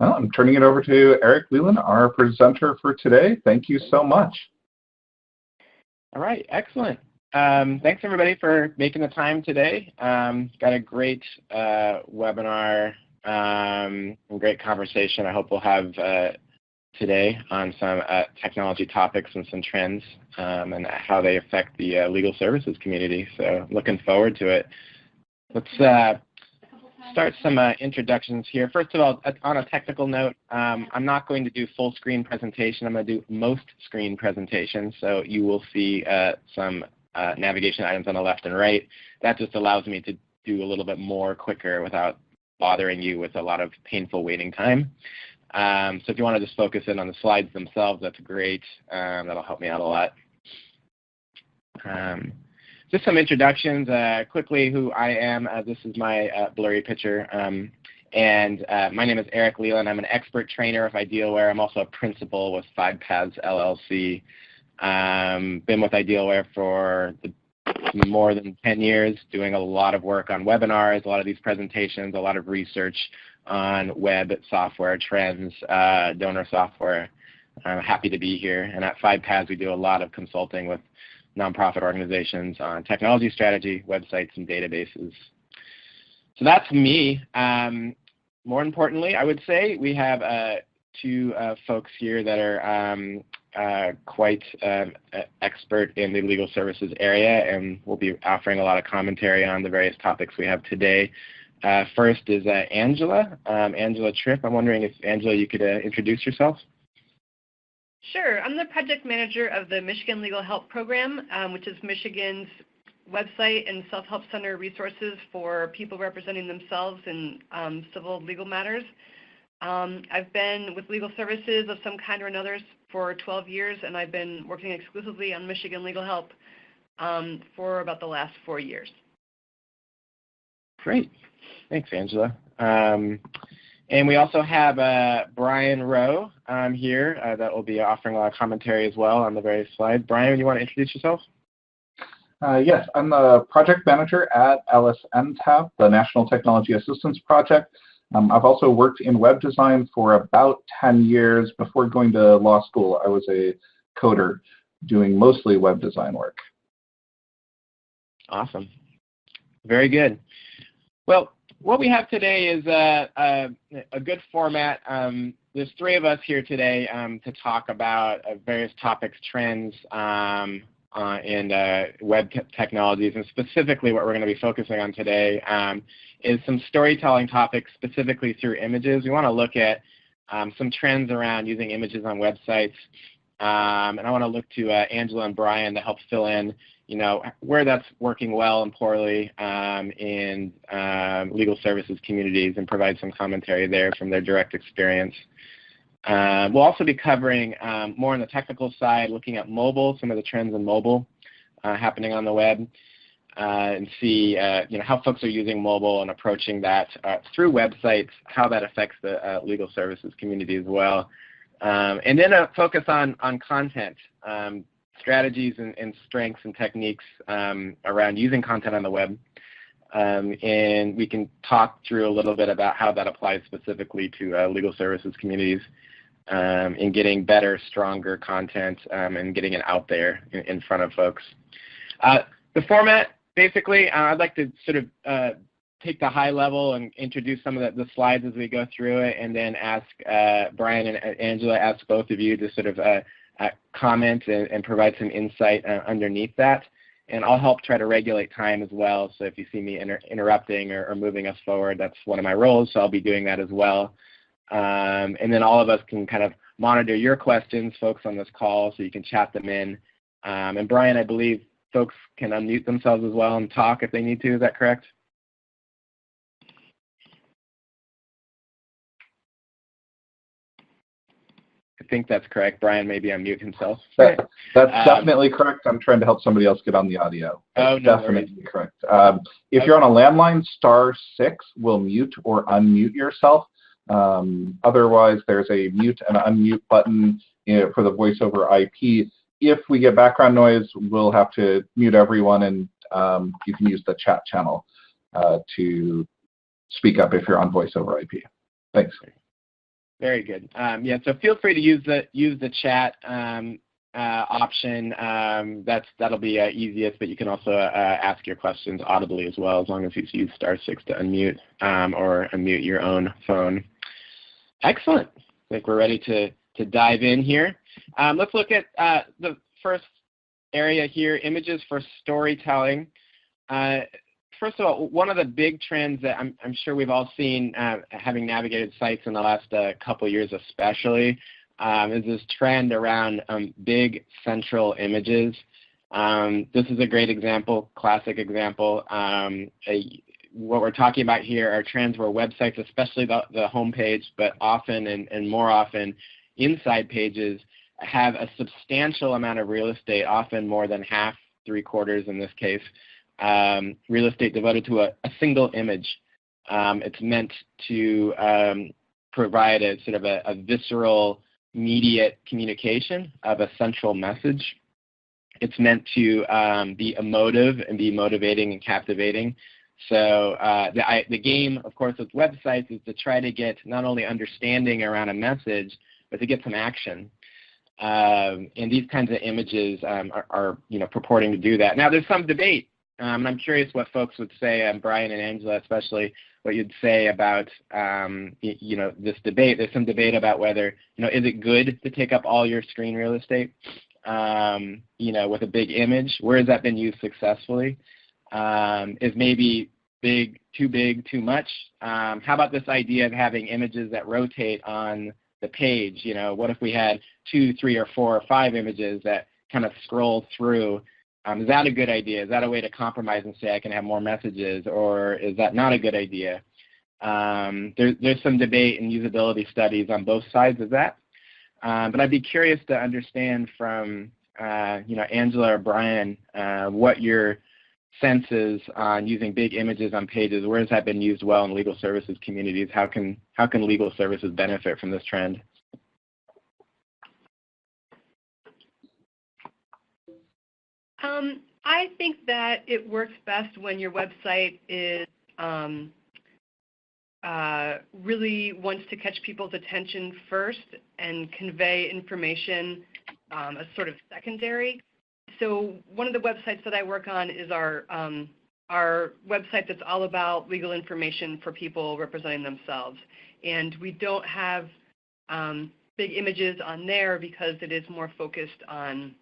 Well, I'm turning it over to Eric Leland, our presenter for today. Thank you so much. All right, excellent. Um, thanks everybody for making the time today. Um, got a great uh, webinar um, and great conversation I hope we'll have uh, today on some uh, technology topics and some trends um, and how they affect the uh, legal services community. So looking forward to it. Let's uh, start some uh, introductions here. First of all, on a technical note, um, I'm not going to do full screen presentation. I'm going to do most screen presentations. So you will see uh, some uh, navigation items on the left and right. That just allows me to do a little bit more quicker without bothering you with a lot of painful waiting time. Um, so if you want to just focus in on the slides themselves, that's great. Um, that'll help me out a lot. Just some introductions uh, quickly who I am. Uh, this is my uh, blurry picture. Um, and uh, my name is Eric Leland. I'm an expert trainer of Idealware. I'm also a principal with Five Paths LLC. Um, been with Idealware for the, more than 10 years, doing a lot of work on webinars, a lot of these presentations, a lot of research on web software trends, uh, donor software. I'm happy to be here. And at Five Paths, we do a lot of consulting with nonprofit organizations on technology strategy, websites, and databases. So that's me. Um, more importantly, I would say we have uh, two uh, folks here that are um, uh, quite um, expert in the legal services area and will be offering a lot of commentary on the various topics we have today. Uh, first is uh, Angela, um, Angela Tripp. I'm wondering if, Angela, you could uh, introduce yourself. Sure. I'm the project manager of the Michigan Legal Help Program, um, which is Michigan's website and self-help center resources for people representing themselves in um, civil legal matters. Um, I've been with legal services of some kind or another for 12 years, and I've been working exclusively on Michigan Legal Help um, for about the last four years. Great. Thanks, Angela. And we also have uh, Brian Rowe um, here uh, that will be offering a lot of commentary as well on the various slides. Brian, you want to introduce yourself? Uh, yes, I'm the project manager at LSNTAP, the National Technology Assistance Project. Um, I've also worked in web design for about 10 years. Before going to law school, I was a coder doing mostly web design work. Awesome. Very good. Well, what we have today is a, a, a good format. Um, there's three of us here today um, to talk about uh, various topics, trends, um, uh, and uh, web technologies, and specifically what we're going to be focusing on today um, is some storytelling topics specifically through images. We want to look at um, some trends around using images on websites, um, and I want to look to uh, Angela and Brian to help fill in you know, where that's working well and poorly um, in um, legal services communities and provide some commentary there from their direct experience. Uh, we'll also be covering um, more on the technical side, looking at mobile, some of the trends in mobile uh, happening on the web, uh, and see uh, you know how folks are using mobile and approaching that uh, through websites, how that affects the uh, legal services community as well. Um, and then a focus on on content, um, strategies and, and strengths and techniques um, around using content on the web. Um, and we can talk through a little bit about how that applies specifically to uh, legal services communities um, in getting better, stronger content um, and getting it out there in, in front of folks. Uh, the format, basically, uh, I'd like to sort of uh, take the high level and introduce some of the, the, slides as we go through it, and then ask uh, Brian and Angela, ask both of you to sort of uh, uh, comment and, and, provide some insight uh, underneath that. And I'll help try to regulate time as well. So if you see me inter interrupting or, or, moving us forward, that's one of my roles. So I'll be doing that as well. Um, and then all of us can kind of monitor your questions, folks on this call, so you can chat them in. Um, and Brian, I believe folks can unmute themselves as well and talk if they need to. Is that correct? Think that's correct. Brian maybe unmute himself. That, that's um, definitely correct. I'm trying to help somebody else get on the audio. That's oh, no definitely worries. correct. Um, if okay. you're on a landline, star six will mute or unmute yourself. Um, otherwise, there's a mute and unmute button you know, for the voice over IP. If we get background noise, we'll have to mute everyone, and um, you can use the chat channel uh, to speak up if you're on voice over IP. Thanks. Very good. Um, yeah, so feel free to use the use the chat um, uh, option. Um, that's that'll be uh, easiest, but you can also uh, ask your questions audibly as well, as long as you use star six to unmute um, or unmute your own phone. Excellent. I think we're ready to to dive in here. Um, let's look at uh, the first area here: images for storytelling. First of all, one of the big trends that I'm, I'm sure we've all seen, uh, having navigated sites in the last uh, couple years especially, um, is this trend around um, big central images. Um, this is a great example, classic example. Um, a, what we're talking about here are trends where websites, especially the, the home page, but often and, and more often inside pages, have a substantial amount of real estate, often more than half, three quarters in this case, um, real estate devoted to a, a single image. Um, it's meant to um, provide a sort of a, a, visceral, immediate communication of a central message. It's meant to um, be emotive and be motivating and captivating. So uh, the, I, the game, of course, with websites is to try to get not only understanding around a message, but to get some action. Um, and these kinds of images um, are, are, you know, purporting to do that. Now, there's some debate um, and I'm curious what folks would say, um, Brian and Angela especially, what you'd say about um, y- you know this debate. There's some debate about whether you know is it good to take up all your screen real estate, um, you know, with a big image. Where has that been used successfully? Um, is maybe big too big too much? Um, how about this idea of having images that rotate on the page? You know, what if we had two, three, or four or five images that kind of scroll through? Um, is that a good idea? Is that a way to compromise and say I can have more messages, or is that not a good idea? Um, there, there's some debate and usability studies on both sides of that. Um, but I'd be curious to understand from uh, you know Angela or Brian uh, what your sense is on using big images on pages. Where has that been used well in legal services communities? How can how can legal services benefit from this trend? Um, I think that it works best when your website is um, uh, really wants to catch people's attention first and convey information um, as sort of secondary. So one of the websites that I work on is our um, our website that's all about legal information for people representing themselves. And we don't have um, big images on there because it is more focused on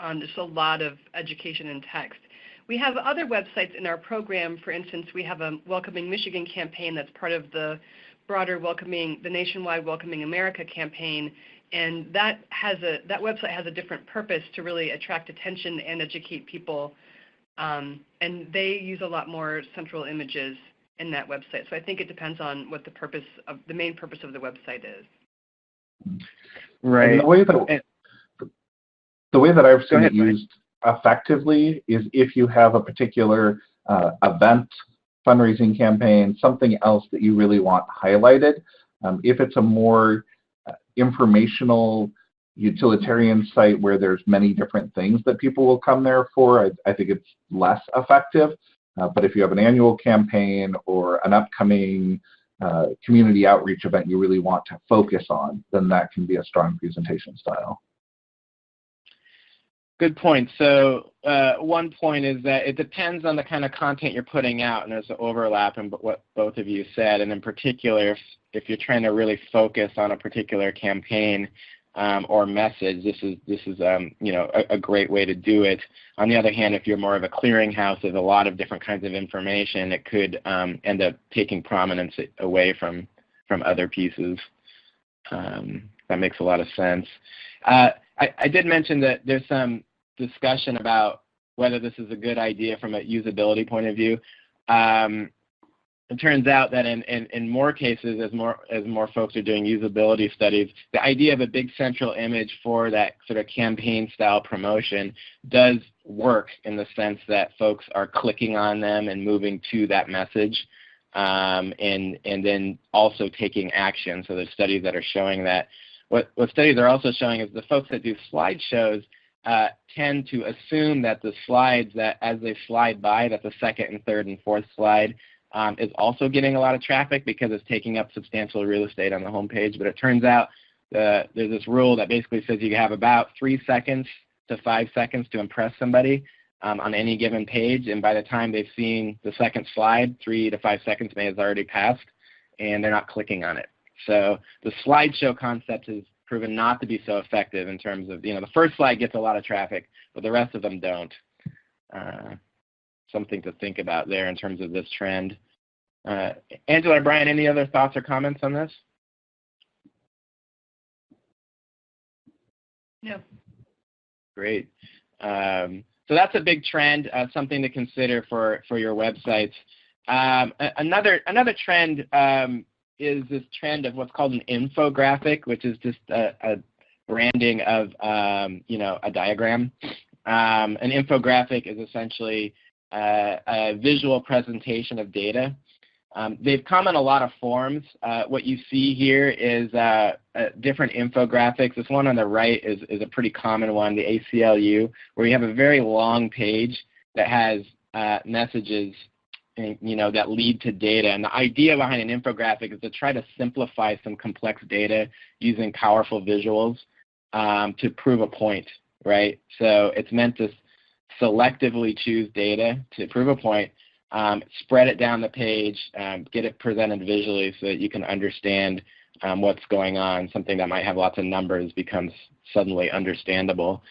on just a lot of education and text. We have other websites in our program. For instance, we have a Welcoming Michigan campaign that's part of the broader welcoming, the nationwide Welcoming America campaign, and that has a that website has a different purpose to really attract attention and educate people. Um, and they use a lot more central images in that website. So I think it depends on what the purpose of the main purpose of the website is. Right. And the way that the way that I've seen ahead, it used effectively is if you have a particular uh, event, fundraising campaign, something else that you really want highlighted. Um, if it's a more uh, informational utilitarian site where there's many different things that people will come there for, I, I think it's less effective. Uh, but if you have an annual campaign or an upcoming uh, community outreach event you really want to focus on, then that can be a strong presentation style. Good point. So uh, one point is that it depends on the kind of content you're putting out, and there's an overlap in what both of you said. And in particular, if, if you're trying to really focus on a particular campaign um, or message, this is this is um, you know a, a, great way to do it. On the other hand, if you're more of a clearinghouse, there's a lot of different kinds of information. It could um, end up taking prominence away from from other pieces. Um, that makes a lot of sense. Uh, I, I did mention that there's some discussion about whether this is a good idea from a usability point of view. Um, it turns out that in, in, in, more cases, as more as more folks are doing usability studies, the idea of a big central image for that sort of campaign style promotion does work in the sense that folks are clicking on them and moving to that message, um, and and then also taking action. So there's studies that are showing that what, what studies are also showing is the folks that do slideshows uh, tend to assume that the slides that as they slide by, that the second and third and fourth slide um, is also getting a lot of traffic because it's taking up substantial real estate on the homepage. But it turns out uh, there's this rule that basically says you have about three seconds to five seconds to impress somebody um, on any given page, and by the time they've seen the second slide, three to five seconds may have already passed, and they're not clicking on it. So the slideshow concept has proven not to be so effective in terms of, you know, the first slide gets a lot of traffic, but the rest of them don't. Uh, something to think about there in terms of this trend. Uh, Angela or Brian, any other thoughts or comments on this? No. Great. Um, so that's a big trend, uh, something to consider for, for your websites. Um, another, another trend um, is this trend of what's called an infographic, which is just a, a branding of um, you know a diagram. Um, an infographic is essentially uh, a visual presentation of data. Um, they've come in a lot of forms. Uh, what you see here is uh, uh different infographics. This one on the right is, is a pretty common one, the ACLU, where you have a very long page that has uh, messages you know, that lead to data. And the idea behind an infographic is to try to simplify some complex data using powerful visuals um, to prove a point, right? So it's meant to selectively choose data to prove a point, um, spread it down the page, um, get it presented visually so that you can understand um, what's going on. Something that might have lots of numbers becomes suddenly understandable.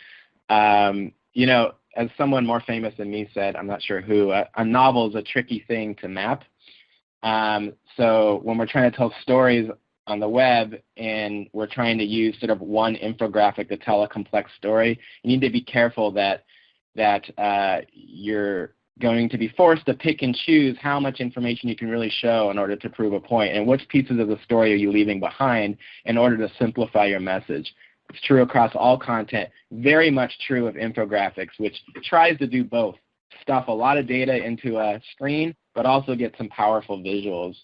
Um, you know, as someone more famous than me said, I'm not sure who, a, a novel is a tricky thing to map. Um, so when we're trying to tell stories on the web and we're trying to use sort of one infographic to tell a complex story, you need to be careful that that uh, you're going to be forced to pick and choose how much information you can really show in order to prove a point and which pieces of the story are you leaving behind in order to simplify your message. It's true across all content, very much true of infographics, which tries to do both. Stuff a lot of data into a screen, but also get some powerful visuals.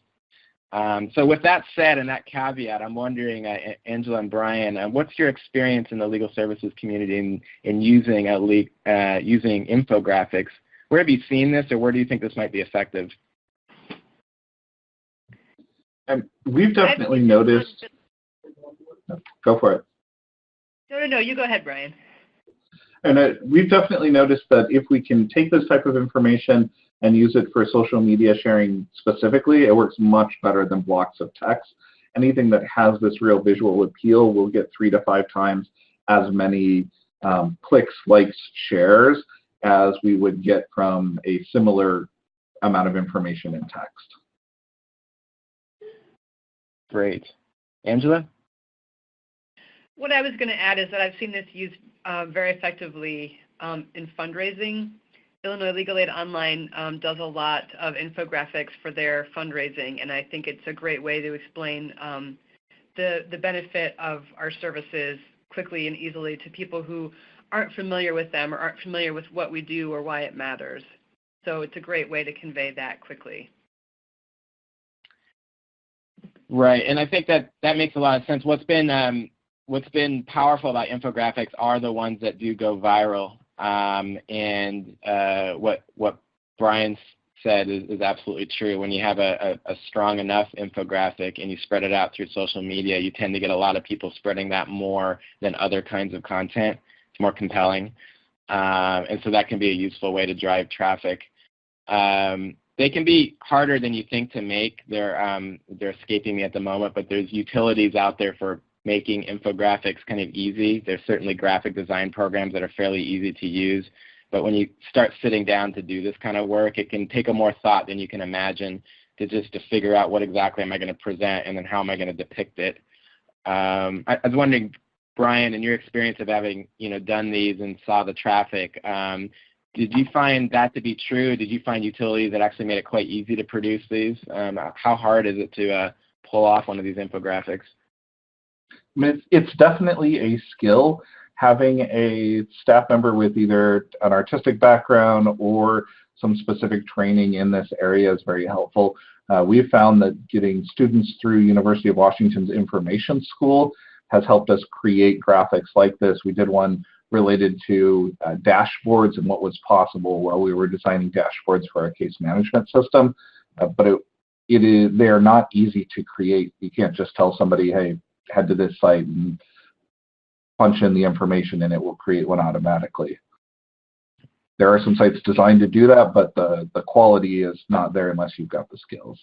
Um, so with that said and that caveat, I'm wondering, uh, Angela and Brian, uh, what's your experience in the legal services community in, in using, a uh, using infographics? Where have you seen this, or where do you think this might be effective? And we've definitely noticed. Go for it. No, no, no. You go ahead, Brian. And uh, we've definitely noticed that if we can take this type of information and use it for social media sharing specifically, it works much better than blocks of text. Anything that has this real visual appeal will get three to five times as many um, clicks, likes, shares as we would get from a similar amount of information in text. Great. Angela? What I was going to add is that I've seen this used uh, very effectively um, in fundraising. Illinois Legal Aid Online um, does a lot of infographics for their fundraising, and I think it's a great way to explain um, the, the benefit of our services quickly and easily to people who aren't familiar with them or aren't familiar with what we do or why it matters. So it's a great way to convey that quickly. Right, and I think that that makes a lot of sense. What's been um, what's been powerful about infographics are the ones that do go viral. Um, and uh, what what Brian said is, is, absolutely true. When you have a, a, a, strong enough infographic and you spread it out through social media, you tend to get a lot of people spreading that more than other kinds of content. It's more compelling. Um, and so that can be a useful way to drive traffic. Um, they can be harder than you think to make. They're um, they're escaping me at the moment, but there's utilities out there for making infographics kind of easy. There's certainly graphic design programs that are fairly easy to use, but when you start sitting down to do this kind of work, it can take a more thought than you can imagine to just to figure out what exactly am I going to present and then how am I going to depict it. Um, I, I, was wondering, Brian, in your experience of having you know done these and saw the traffic, um, did you find that to be true? Did you find utilities that actually made it quite easy to produce these? Um, how hard is it to uh, pull off one of these infographics? It's, definitely a skill. Having a staff member with either an artistic background or some specific training in this area is very helpful. Uh, we've found that getting students through University of Washington's information school has helped us create graphics like this. We did one related to uh, dashboards and what was possible while we were designing dashboards for our case management system. uh, but it, it is they are not easy to create. You can't just tell somebody, hey, head to this site and punch in the information and it will create one automatically. There are some sites designed to do that, but the, the quality is not there unless you've got the skills.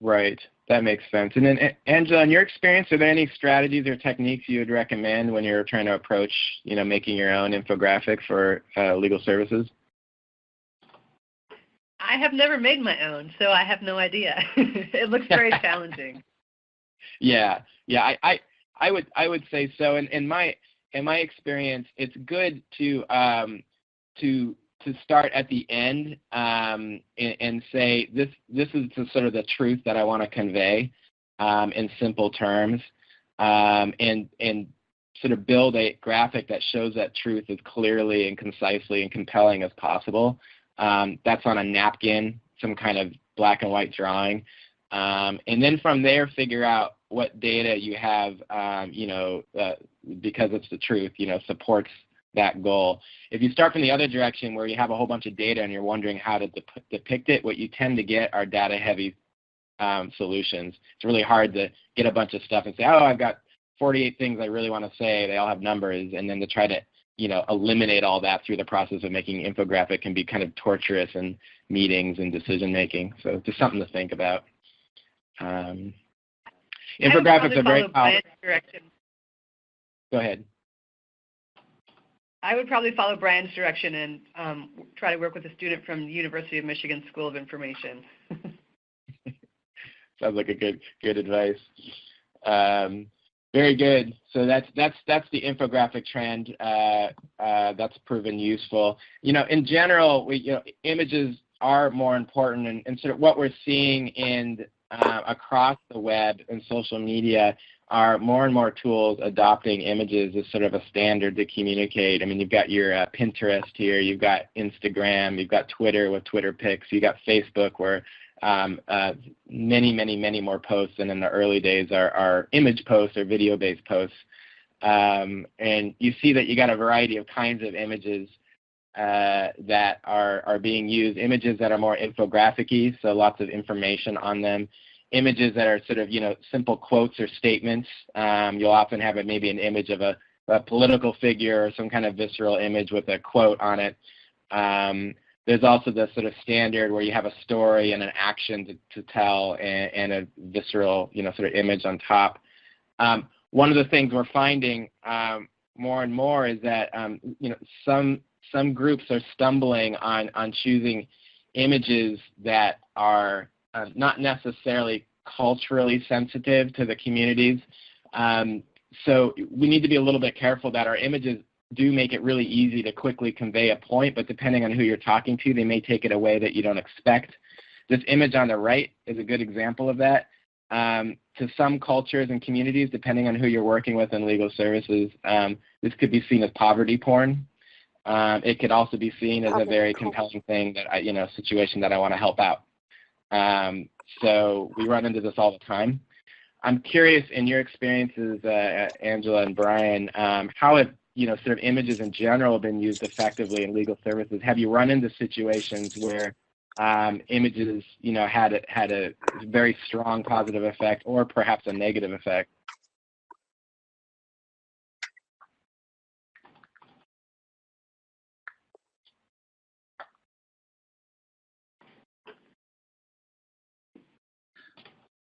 Right. That makes sense. And then, Angela, in your experience, are there any strategies or techniques you would recommend when you're trying to approach, you know, making your own infographic for uh, legal services? I have never made my own, so I have no idea. it looks very challenging. Yeah, yeah, I, I, I would, I would say so. And in my, in my experience, it's good to, um, to to start at the end um, and, and, say this this is the, sort of the truth that I want to convey um, in simple terms, um, and and sort of build a graphic that shows that truth as clearly and concisely and compelling as possible. Um, that's on a napkin, some kind of black and white drawing, um, and then from there figure out what data you have, um, you know, uh, because it's the truth, you know, supports that goal. If you start from the other direction where you have a whole bunch of data and you're wondering how to dep- depict it, what you tend to get are data heavy um, solutions. It's really hard to get a bunch of stuff and say, oh, I've got 48 things I really want to say. They all have numbers, and then to try to you know eliminate all that through the process of making infographic can be kind of torturous in meetings and decision making. So just something to think about. Um, infographics are very powerful. Go ahead. I would probably follow Brian's direction and um, try to work with a student from the University of Michigan School of Information. Sounds like a good good advice. Um, very good. So that's that's that's the infographic trend. Uh, uh, that's proven useful. You know, in general, we you know images are more important, and, and sort of what we're seeing in uh, across the web and social media are more and more tools adopting images as sort of a standard to communicate. I mean, you've got your uh, Pinterest here, you've got Instagram, you've got Twitter with Twitter pics, you've got Facebook where um, uh, many, many, many more posts than in the early days are, are image posts or video-based posts. Um, and you see that you got a variety of kinds of images uh, that are, are being used, images that are more infographic so lots of information on them, images that are sort of you know simple quotes or statements. Um, you'll often have it maybe an image of a, a, political figure or some kind of visceral image with a quote on it. Um, there's also the sort of standard where you have a story and an action to, to tell and, and, a visceral you know sort of image on top. Um, one of the things we're finding um, more and more is that um, you know some some groups are stumbling on on choosing images that are uh, not necessarily culturally sensitive to the communities. Um, so we need to be a little bit careful that our images do make it really easy to quickly convey a point, but depending on who you're talking to, they may take it away that you don't expect. This image on the right is a good example of that. Um, to some cultures and communities, depending on who you're working with in legal services, um, this could be seen as poverty porn. Um, it could also be seen as a very compelling thing that I, you know, situation that I want to help out. Um, so we run into this all the time. I'm curious, in your experiences, uh, Angela and Brian, um, how have you know sort of images in general been used effectively in legal services? Have you run into situations where um, images, you know, had a, had a very strong positive effect, or perhaps a negative effect?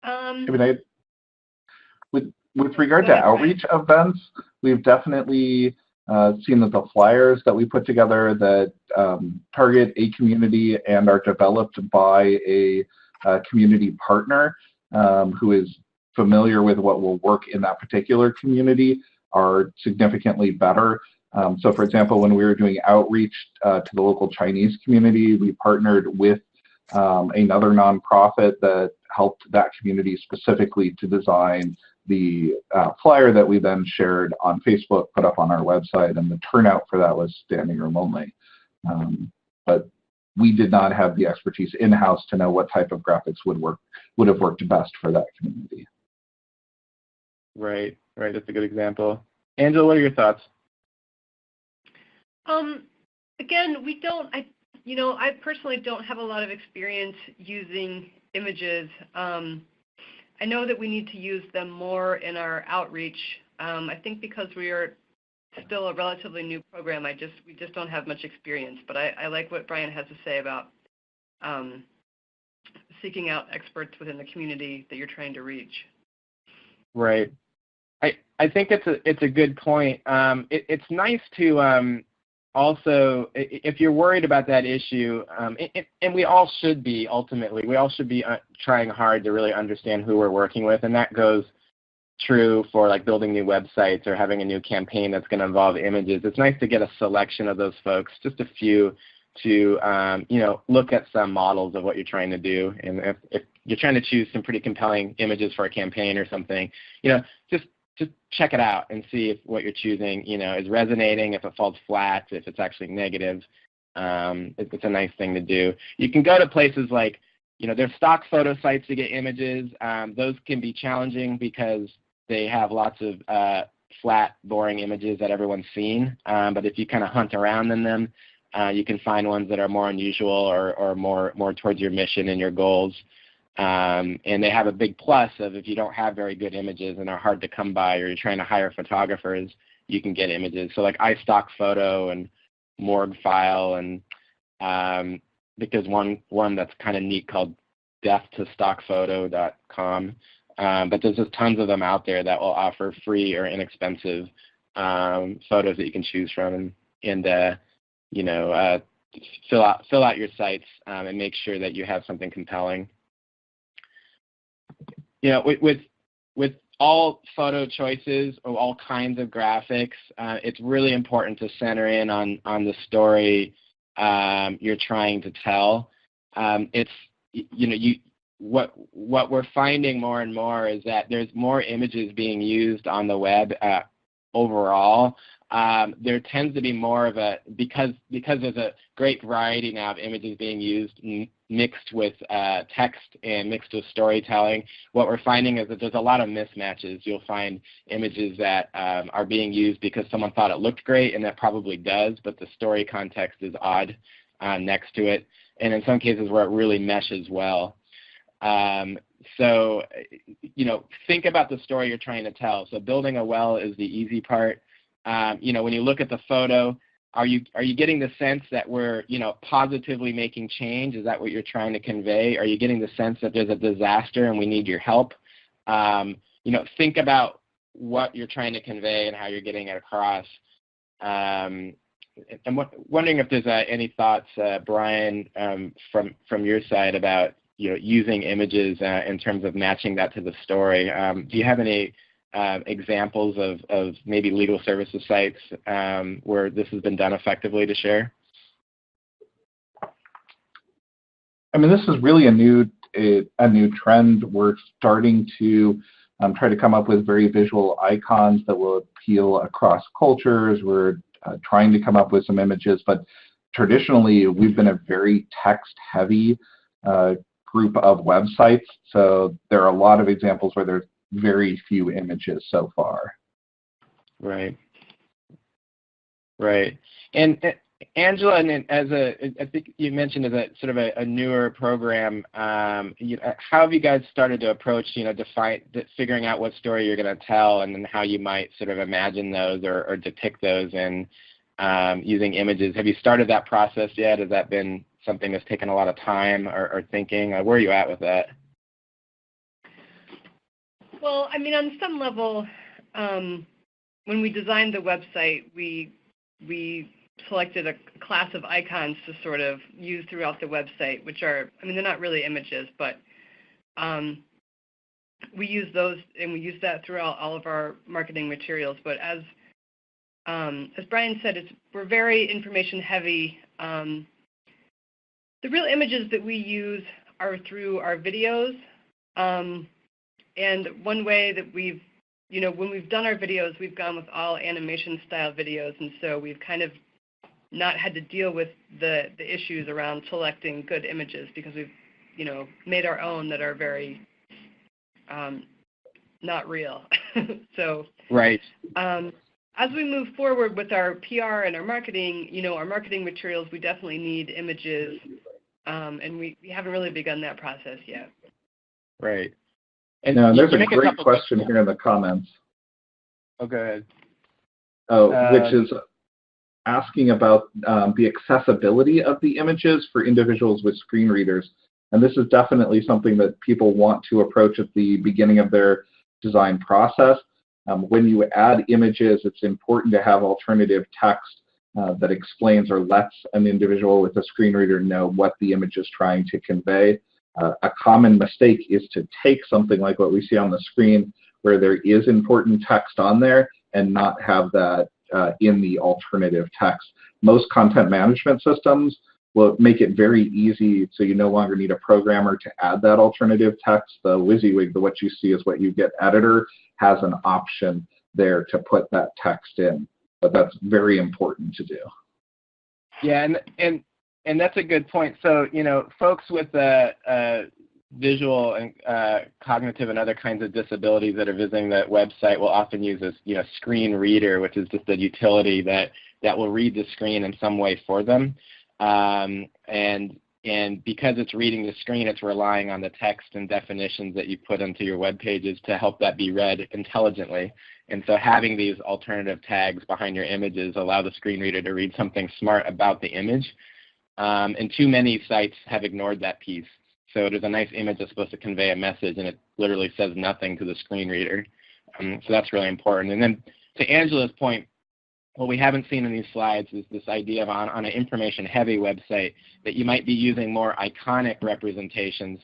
Um, I mean, I, with with regard to outreach events, we've definitely uh, seen that the flyers that we put together that um, target a community and are developed by a, a community partner um, who is familiar with what will work in that particular community are significantly better. Um, so for example, when we were doing outreach uh, to the local Chinese community, we partnered with um, another nonprofit that helped that community specifically to design the uh, flyer that we then shared on Facebook, put up on our website, and the turnout for that was standing room only. Um, but we did not have the expertise in-house to know what type of graphics would work would have worked best for that community. Right, right. That's a good example. Angela, what are your thoughts? Um, again, we don't. I you know, I personally don't have a lot of experience using images. Um, I know that we need to use them more in our outreach. Um, I think because we are still a relatively new program, I just we just don't have much experience. But I, I like what Brian has to say about um, seeking out experts within the community that you're trying to reach. Right. I I think it's a it's a good point. Um, it, it's nice to um, also if you're worried about that issue, um, it, and we all should be ultimately, we all should be uh, trying hard to really understand who we're working with, and that goes true for like building new websites or having a new campaign that's going to involve images. It's nice to get a selection of those folks, just a few, to um, you know look at some models of what you're trying to do. And if, if you're trying to choose some pretty compelling images for a campaign or something, you know, just just check it out and see if what you're choosing, you know, is resonating. If it falls flat, if it's actually negative, um, it, it's a nice thing to do. You can go to places like, you know, there's stock photo sites to get images. Um, those can be challenging because they have lots of uh, flat, boring images that everyone's seen. Um, but if you kind of hunt around in them, uh, you can find ones that are more unusual or, or more, more towards your mission and your goals. Um, and they have a big plus of if you don't have very good images and are hard to come by or you're trying to hire photographers, you can get images. So like iStock Photo and Morguefile and um, because one one that's kind of neat called deathtostockphoto.com. Um, but there's just tons of them out there that will offer free or inexpensive um, photos that you can choose from, and, and uh, you know, uh, fill out fill out your sites um, and make sure that you have something compelling. You know, with with, with all photo choices or all kinds of graphics, uh, it's really important to center in on on the story um, you're trying to tell. Um, it's you know you what what we're finding more and more is that there's more images being used on the web uh, overall. Um, there tends to be more of a because because there's a great variety now of images being used mixed with uh, text and mixed with storytelling. What we're finding is that there's a lot of mismatches. You'll find images that um, are being used because someone thought it looked great, and that probably does, but the story context is odd uh, next to it. And in some cases where it really meshes well. Um, so, you know, think about the story you're trying to tell. So building a well is the easy part. Um, you know, when you look at the photo, are you are you getting the sense that we're you know positively making change? Is that what you're trying to convey? Are you getting the sense that there's a disaster and we need your help? Um, you know, think about what you're trying to convey and how you're getting it across. Um, I'm wondering if there's uh, any thoughts, uh, Brian, um, from from your side about you know, using images uh, in terms of matching that to the story. Um, do you have any examples of, of maybe legal services sites um, where this has been done effectively to share? I mean, this is really a new a new trend. We're starting to um, try to come up with very visual icons that will appeal across cultures. We're uh, trying to come up with some images, but traditionally we've been a very text-heavy uh, group of websites. So there are a lot of examples where there's very few images so far. Right. Right. And uh, Angela, and as a, I think you mentioned as a sort of a, a newer program, um, you, uh, how have you guys started to approach, you know, define, figuring out what story you're going to tell, and then how you might sort of imagine those or, or depict those in um, using images? Have you started that process yet? Has that been something that's taken a lot of time or, or thinking? Where are you at with that? Well, I mean, on some level, um, when we designed the website, we we selected a class of icons to sort of use throughout the website, which are, I mean, they're not really images, but um, we use those and we use that throughout all of our marketing materials. But as um, as Brian said, it's, we're very information heavy. Um, the real images that we use are through our videos. And one way that we've, you know, when we've done our videos, we've gone with all animation style videos. And so we've kind of not had to deal with the, the issues around selecting good images because we've, you know, made our own that are very um, not real. so right. Um, as we move forward with our PR and our marketing, you know, our marketing materials, we definitely need images, um, and we, we haven't really begun that process yet. Right. And there's a great question here in the comments. Oh, go ahead. Oh, uh, which is asking about um, the accessibility of the images for individuals with screen readers. And this is definitely something that people want to approach at the beginning of their design process. Um, when you add images, it's important to have alternative text uh, that explains or lets an individual with a screen reader know what the image is trying to convey. Uh, a common mistake is to take something like what we see on the screen where there is important text on there and not have that uh, in the alternative text. Most content management systems will make it very easy so you no longer need a programmer to add that alternative text. The WYSIWYG, the what you see is what you get editor, has an option there to put that text in. But that's very important to do. Yeah, and and and that's a good point. So you know, folks with a, a visual and uh, cognitive and other kinds of disabilities that are visiting that website will often use a you know screen reader, which is just a utility that that will read the screen in some way for them. Um, and and because it's reading the screen, it's relying on the text and definitions that you put into your web pages to help that be read intelligently. And so having these alternative tags behind your images allow the screen reader to read something smart about the image. Um, and too many sites have ignored that piece. So there's a nice image that's supposed to convey a message, and it literally says nothing to the screen reader. Um, so that's really important. And then to Angela's point, what we haven't seen in these slides is this idea of on, on an information-heavy website that you might be using more iconic representations,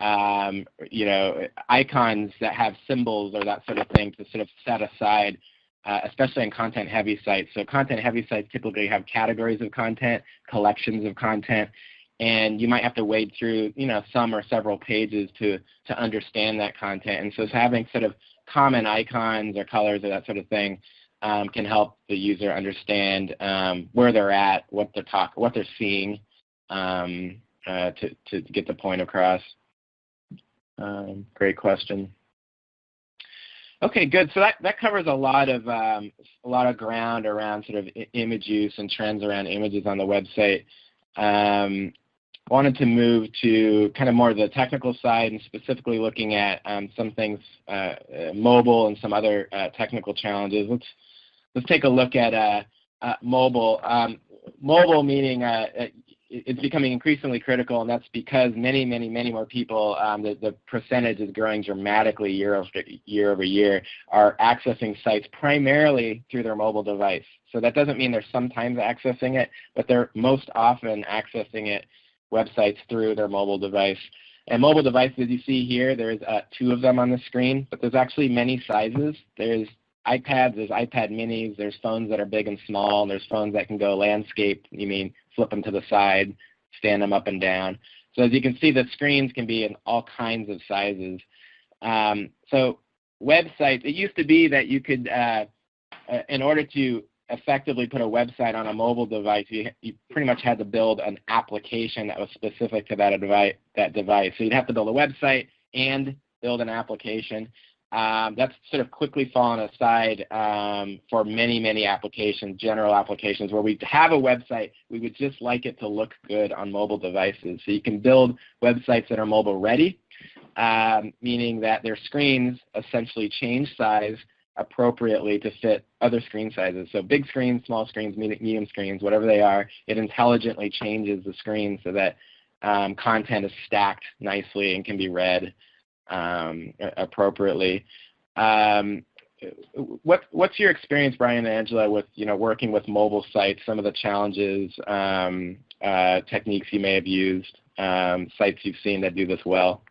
um, you know, icons that have symbols or that sort of thing to sort of set aside, uh, especially in content-heavy sites. So content-heavy sites typically have categories of content, collections of content, and you might have to wade through you know some or several pages to to understand that content. And so having sort of common icons or colors or that sort of thing um, can help the user understand um, where they're at what they're talk what they're seeing um, uh, to, to get the point across. Um, great question Okay, good. So that, that covers a lot of um, a lot of ground around sort of image use and trends around images on the website. Um, wanted to move to kind of more of the technical side and specifically looking at um, some things uh, uh, mobile and some other uh, technical challenges. Let's let's take a look at uh, uh, mobile. Um, mobile meaning uh, it's becoming increasingly critical, and that's because many, many, many more people, um, the, the percentage is growing dramatically year over year over year, are accessing sites primarily through their mobile device. So that doesn't mean they're sometimes accessing it, but they're most often accessing it websites through their mobile device. And mobile devices you see here, there's uh, two of them on the screen, but there's actually many sizes. There's iPads, there's iPad minis, there's phones that are big and small, and there's phones that can go landscape, you mean flip them to the side, stand them up and down. So as you can see, the screens can be in all kinds of sizes. Um, so websites, it used to be that you could, uh, uh, in order to effectively put a website on a mobile device, you, you pretty much had to build an application that was specific to that. That device. So you'd have to build a website and build an application. Um, that's sort of quickly fallen aside um, for many, many applications, general applications, where we have a website, we would just like it to look good on mobile devices. So you can build websites that are mobile ready, um, meaning that their screens essentially change size appropriately to fit other screen sizes. So big screens, small screens, medium screens, whatever they are, it intelligently changes the screen so that um, content is stacked nicely and can be read appropriately. Um, what, what's your experience, Brian and Angela, with you know working with mobile sites? Some of the challenges, um, uh, techniques you may have used, um, sites you've seen that do this well.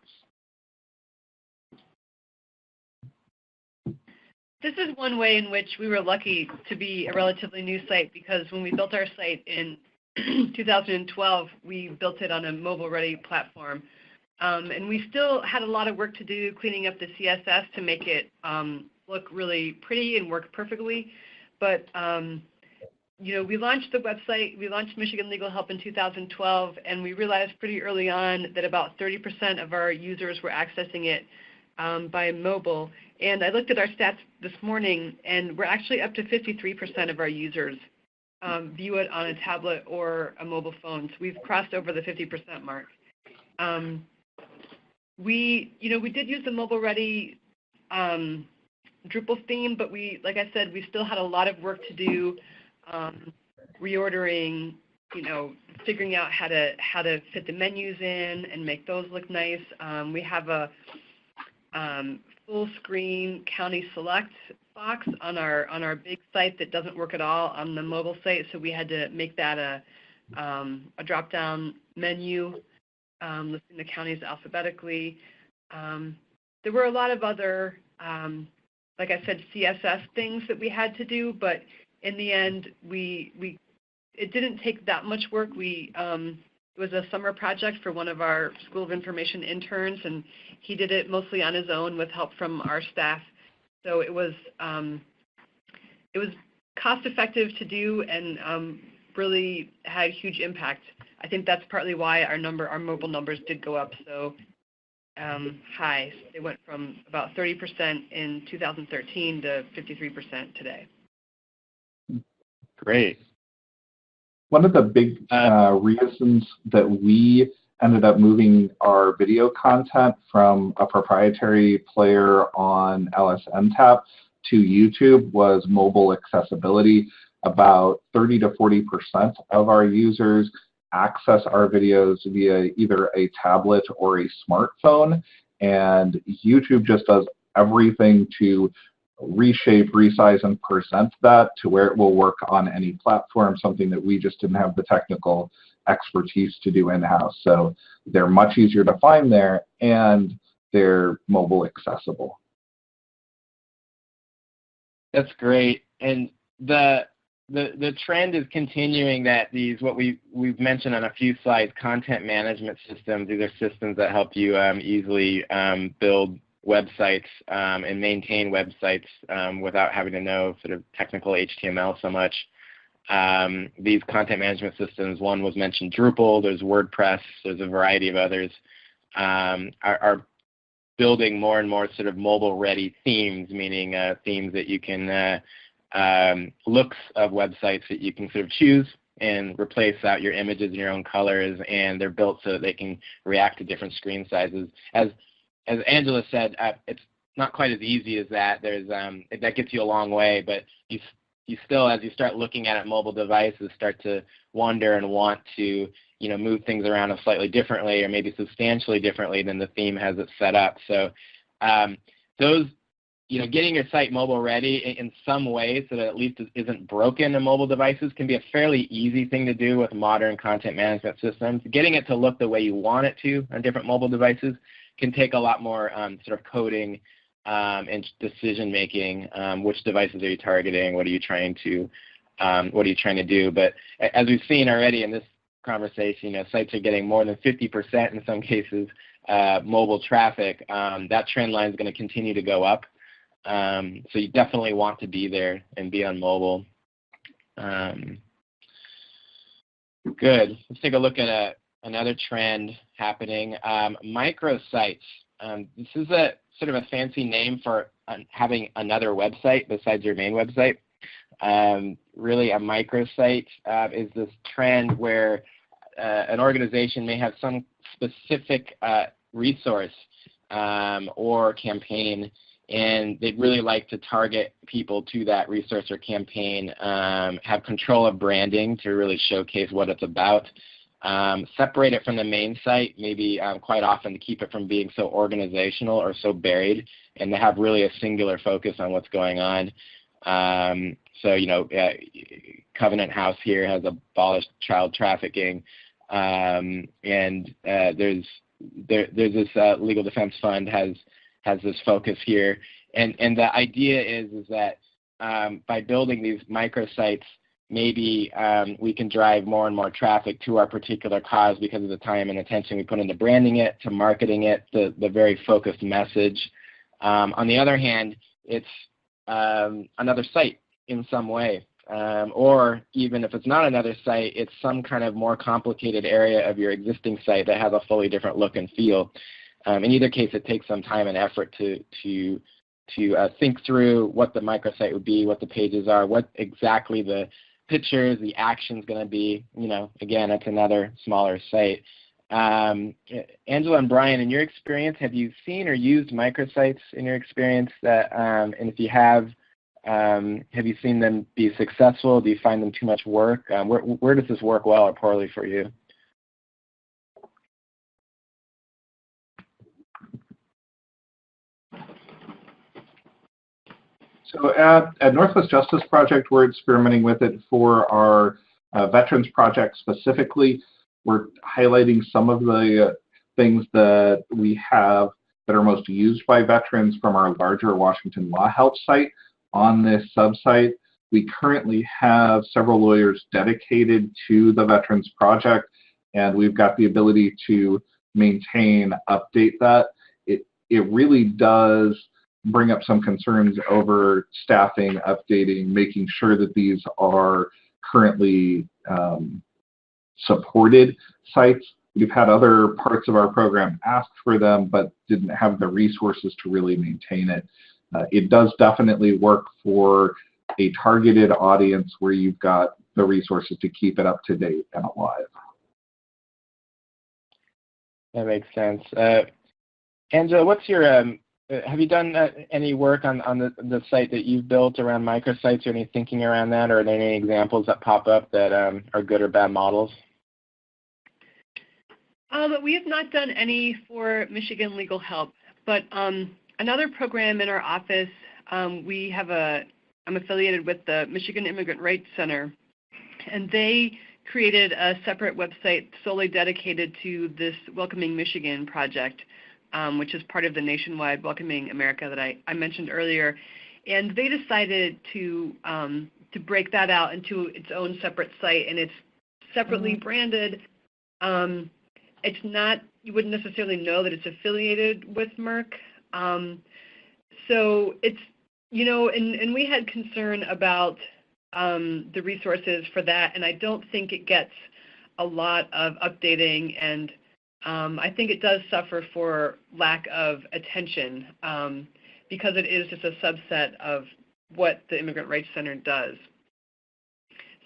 This is one way in which we were lucky to be a relatively new site because when we built our site in 2012, we built it on a mobile-ready platform. Um, and we still had a lot of work to do cleaning up the CSS to make it um, look really pretty and work perfectly. But um, you know, we launched the website, we launched Michigan Legal Help in 2012, and we realized pretty early on that about 30% of our users were accessing it um, by mobile. And I looked at our stats this morning, and we're actually up to 53% of our users um, view it on a tablet or a mobile phone. So we've crossed over the 50% mark. Um, we, you know, we did use the mobile ready um, Drupal theme, but we, like I said, we still had a lot of work to do, um, reordering, you know, figuring out how to how to fit the menus in and make those look nice. Um, we have a um, full screen county select box on our on our big site that doesn't work at all on the mobile site, so we had to make that a um, a drop down menu um, listing the counties alphabetically. Um, there were a lot of other, um, like I said, CSS things that we had to do, but in the end, we we it didn't take that much work. We um, it was a summer project for one of our School of Information interns, and he did it mostly on his own with help from our staff. So it was um, it was cost effective to do and um, really had huge impact. I think that's partly why our number, our mobile numbers did go up so um, high. They went from about 30% in 2013 to 53% today. Great. One of the big uh, reasons that we ended up moving our video content from a proprietary player on LSNTAP to YouTube was mobile accessibility. About 30 to 40% of our users access our videos via either a tablet or a smartphone. And YouTube just does everything to reshape, resize, and present that to where it will work on any platform, something that we just didn't have the technical expertise to do in-house. So they're much easier to find there, and they're mobile accessible. That's great. And the the the trend is continuing that these what we we've mentioned on a few slides content management systems these are systems that help you um, easily um, build websites um, and maintain websites um, without having to know sort of technical HTML so much. Um, these content management systems, one was mentioned Drupal, there's WordPress, there's a variety of others, um, are, are, building more and more sort of mobile-ready themes, meaning uh, themes that you can uh, um, looks of websites that you can sort of choose and replace out your images in your own colors, and they're built so that they can react to different screen sizes. As as Angela said, uh, it's not quite as easy as that. There's um, that gets you a long way, but you you still, as you start looking at it, mobile devices start to wonder and want to you know move things around a slightly differently or maybe substantially differently than the theme has it set up. So um, those you know, getting your site mobile ready in some way so that at least it isn't broken in mobile devices can be a fairly easy thing to do with modern content management systems. Getting it to look the way you want it to on different mobile devices can take a lot more um, sort of coding um, and decision making. Um, which devices are you targeting? What are you trying to um, what are you trying to do? But as we've seen already in this conversation, you know, sites are getting more than 50% in some cases uh, mobile traffic. Um, that trend line is going to continue to go up. Um, so you definitely want to be there and be on mobile. Um, good. Let's take a look at a, another trend happening. Um, microsites. Um, this is a sort of a fancy name for having another website besides your main website. Um, really, a microsite uh, is this trend where uh, an organization may have some specific uh, resource um, or campaign and they'd really like to target people to that resource or campaign, um, have control of branding to really showcase what it's about, um, separate it from the main site, maybe um, quite often to keep it from being so organizational or so buried, and to have really a singular focus on what's going on. Um, so, you know, uh, Covenant House here has abolished child trafficking, um, and uh, there's there, there's this uh, legal defense fund has has this focus here. And, and the idea is, is that um, by building these microsites, maybe um, we can drive more and more traffic to our particular cause because of the time and attention we put into branding it, to marketing it, the, the very focused message. Um, on the other hand, it's um, another site in some way. Um, or even if it's not another site, it's some kind of more complicated area of your existing site that has a fully different look and feel. Um, in either case, it takes some time and effort to to to uh, think through what the microsite would be, what the pages are, what exactly the pictures, the action's going to be. You know, again, it's another smaller site. Um, Angela and Brian, in your experience, have you seen or used microsites in your experience? That, um, and if you have, um, have you seen them be successful? Do you find them too much work? Um, where, where does this work well or poorly for you? So at, at Northwest Justice Project, we're experimenting with it for our uh, Veterans Project specifically. We're highlighting some of the uh, things that we have that are most used by veterans from our larger Washington Law Help site on this subsite. We currently have several lawyers dedicated to the Veterans Project, and we've got the ability to maintain, update that. It, it really does bring up some concerns over staffing, updating, making sure that these are currently um, supported sites. We've had other parts of our program ask for them, but didn't have the resources to really maintain it. Uh, it does definitely work for a targeted audience where you've got the resources to keep it up to date and alive. That makes sense. Uh, what's your um, have you done uh, any work on, on the, the site that you've built around microsites or any thinking around that, or are there any examples that pop up that um, are good or bad models? Um, we have not done any for Michigan Legal Help, but um, another program in our office, we have a, I'm affiliated with the Michigan Immigrant Rights Center, and they created a separate website solely dedicated to this Welcoming Michigan project, um, which is part of the nationwide Welcoming America that I, I mentioned earlier. And they decided to, um, to break that out into its own separate site, and it's separately Mm-hmm. branded. Um, it's not you wouldn't necessarily know that it's affiliated with MIRC. Um, so it's you know, and and we had concern about um, the resources for that, and I don't think it gets a lot of updating, and um, I think it does suffer for lack of attention um, because it is just a subset of what the Immigrant Rights Center does.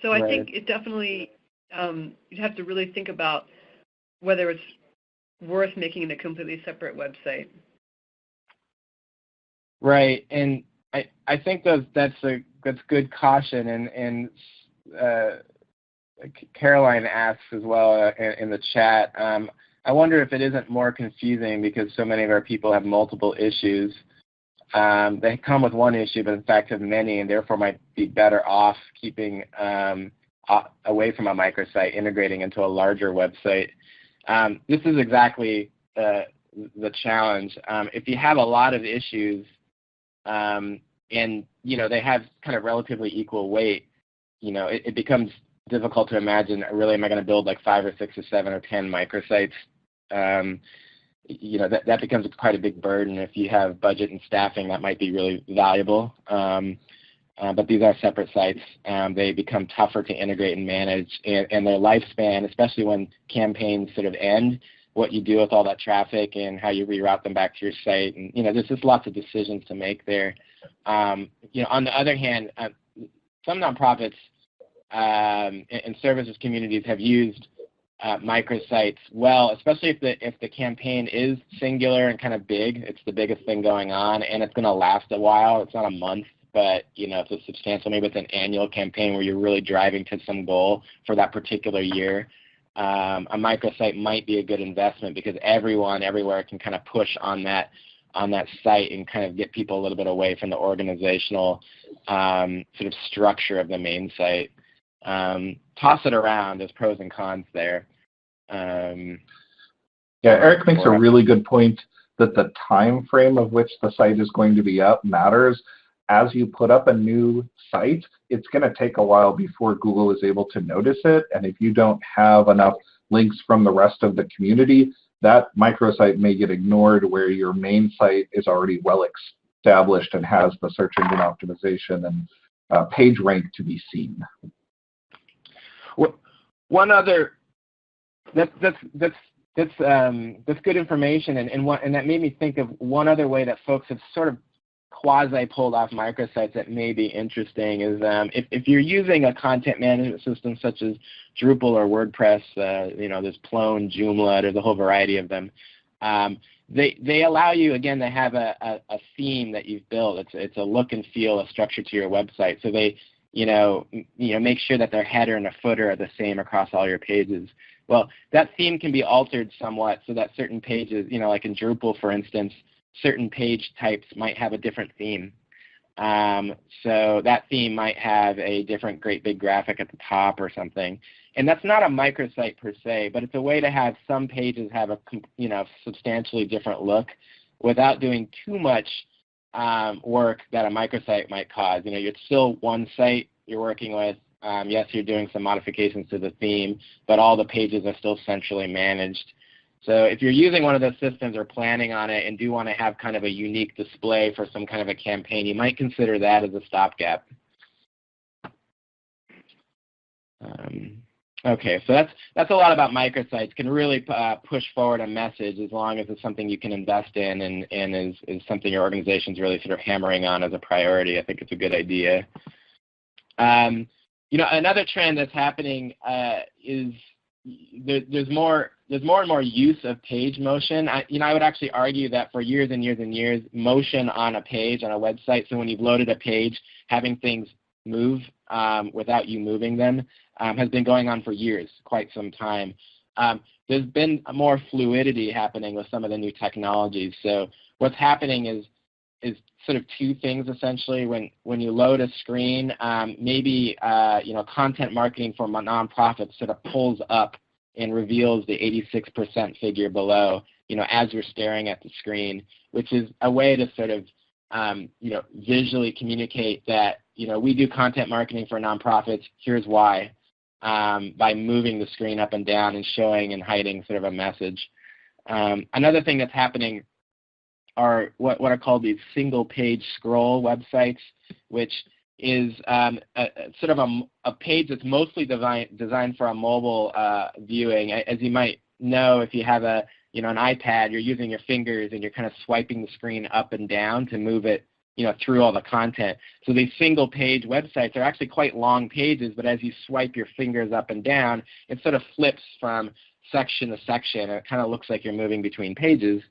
So I Right. think it definitely um, you'd have to really think about whether it's worth making it a completely separate website. Right, and I I think those that's a that's good caution, and and uh, Caroline asks as well uh, in, in the chat. Um, I wonder if it isn't more confusing because so many of our people have multiple issues. Um, they come with one issue, but in fact have many, and therefore might be better off keeping um, away from a microsite, integrating into a larger website. Um, this is exactly uh, the challenge. Um, if you have a lot of issues, um, and you know they have kind of relatively equal weight, you know it, it becomes difficult to imagine. Really, am I going to build like five or six or seven or ten microsites? Um, you know that that becomes quite a big burden. If you have budget and staffing, that might be really valuable. Um, uh, but these are separate sites. Um, they become tougher to integrate and manage, and, and their lifespan, especially when campaigns sort of end, what you do with all that traffic and how you reroute them back to your site, and you know, there's just lots of decisions to make there. Um, you know, on the other hand, uh, some nonprofits um, and, and services communities have used uh, microsites well, especially if the if the campaign is singular and kind of big. It's the biggest thing going on, and it's going to last a while. It's not a month, but you know, it's a substantial. Maybe it's an annual campaign where you're really driving to some goal for that particular year. Um, a microsite might be a good investment because everyone everywhere can kind of push on that on that site and kind of get people a little bit away from the organizational um, sort of structure of the main site. Um, toss it around. There's pros and cons there. Um, Yeah, Eric makes a really good point that the time frame of which the site is going to be up matters. As you put up a new site, it's going to take a while before Google is able to notice it. And if you don't have enough links from the rest of the community, that microsite may get ignored where your main site is already well established and has the search engine optimization and uh, page rank to be seen. One other that's that's that's that's um, that's good information, and and, one, and that made me think of one other way that folks have sort of quasi pulled off microsites that may be interesting is um, if, if you're using a content management system such as Drupal or WordPress, uh, you know, there's Plone, Joomla, there's a whole variety of them. Um, they, they allow you, again, to have a, a, a, theme that you've built. It's, it's a look and feel, a structure to your website. So they, you know, you know, make sure that their header and a footer are the same across all your pages. Well, that theme can be altered somewhat so that certain pages, you know, like in Drupal, for instance, certain page types might have a different theme. Um, so that theme might have a different great big graphic at the top or something. And that's not a microsite per se, but it's a way to have some pages have a you know substantially different look without doing too much um, work that a microsite might cause. You know, it's still one site you're working with. Um, yes, you're doing some modifications to the theme, but all the pages are still centrally managed. So if you're using one of those systems or planning on it and do want to have kind of a unique display for some kind of a campaign, you might consider that as a stopgap. Um, okay, so that's that's a lot about microsites. Can really uh, push forward a message as long as it's something you can invest in and, and is, is something your organization's really sort of hammering on as a priority. I think it's a good idea. Um, you know, another trend that's happening uh, is there, there's more there's more and more use of page motion. I, you know, I would actually argue that for years and years and years, motion on a page on a website. So when you've loaded a page, having things move um, without you moving them um, has been going on for years, quite some time. Um, there's been more fluidity happening with some of the new technologies. So what's happening is is sort of two things essentially. When when you load a screen, um, maybe uh, you know content marketing for nonprofits sort of pulls up and reveals the 86% figure below, you know, as you're staring at the screen, which is a way to sort of um, you know visually communicate that you know we do content marketing for nonprofits. Here's why. Um, by moving the screen up and down and showing and hiding sort of a message. Um, another thing that's happening are what, what are called these single page scroll websites, which is um, a, sort of a, a, page that's mostly design, designed for a mobile uh, viewing. As you might know, if you have a you know an iPad, you're using your fingers and you're kind of swiping the screen up and down to move it you know through all the content. So these single page websites are actually quite long pages, but as you swipe your fingers up and down, it sort of flips from section to section. It kind of looks like you're moving between pages.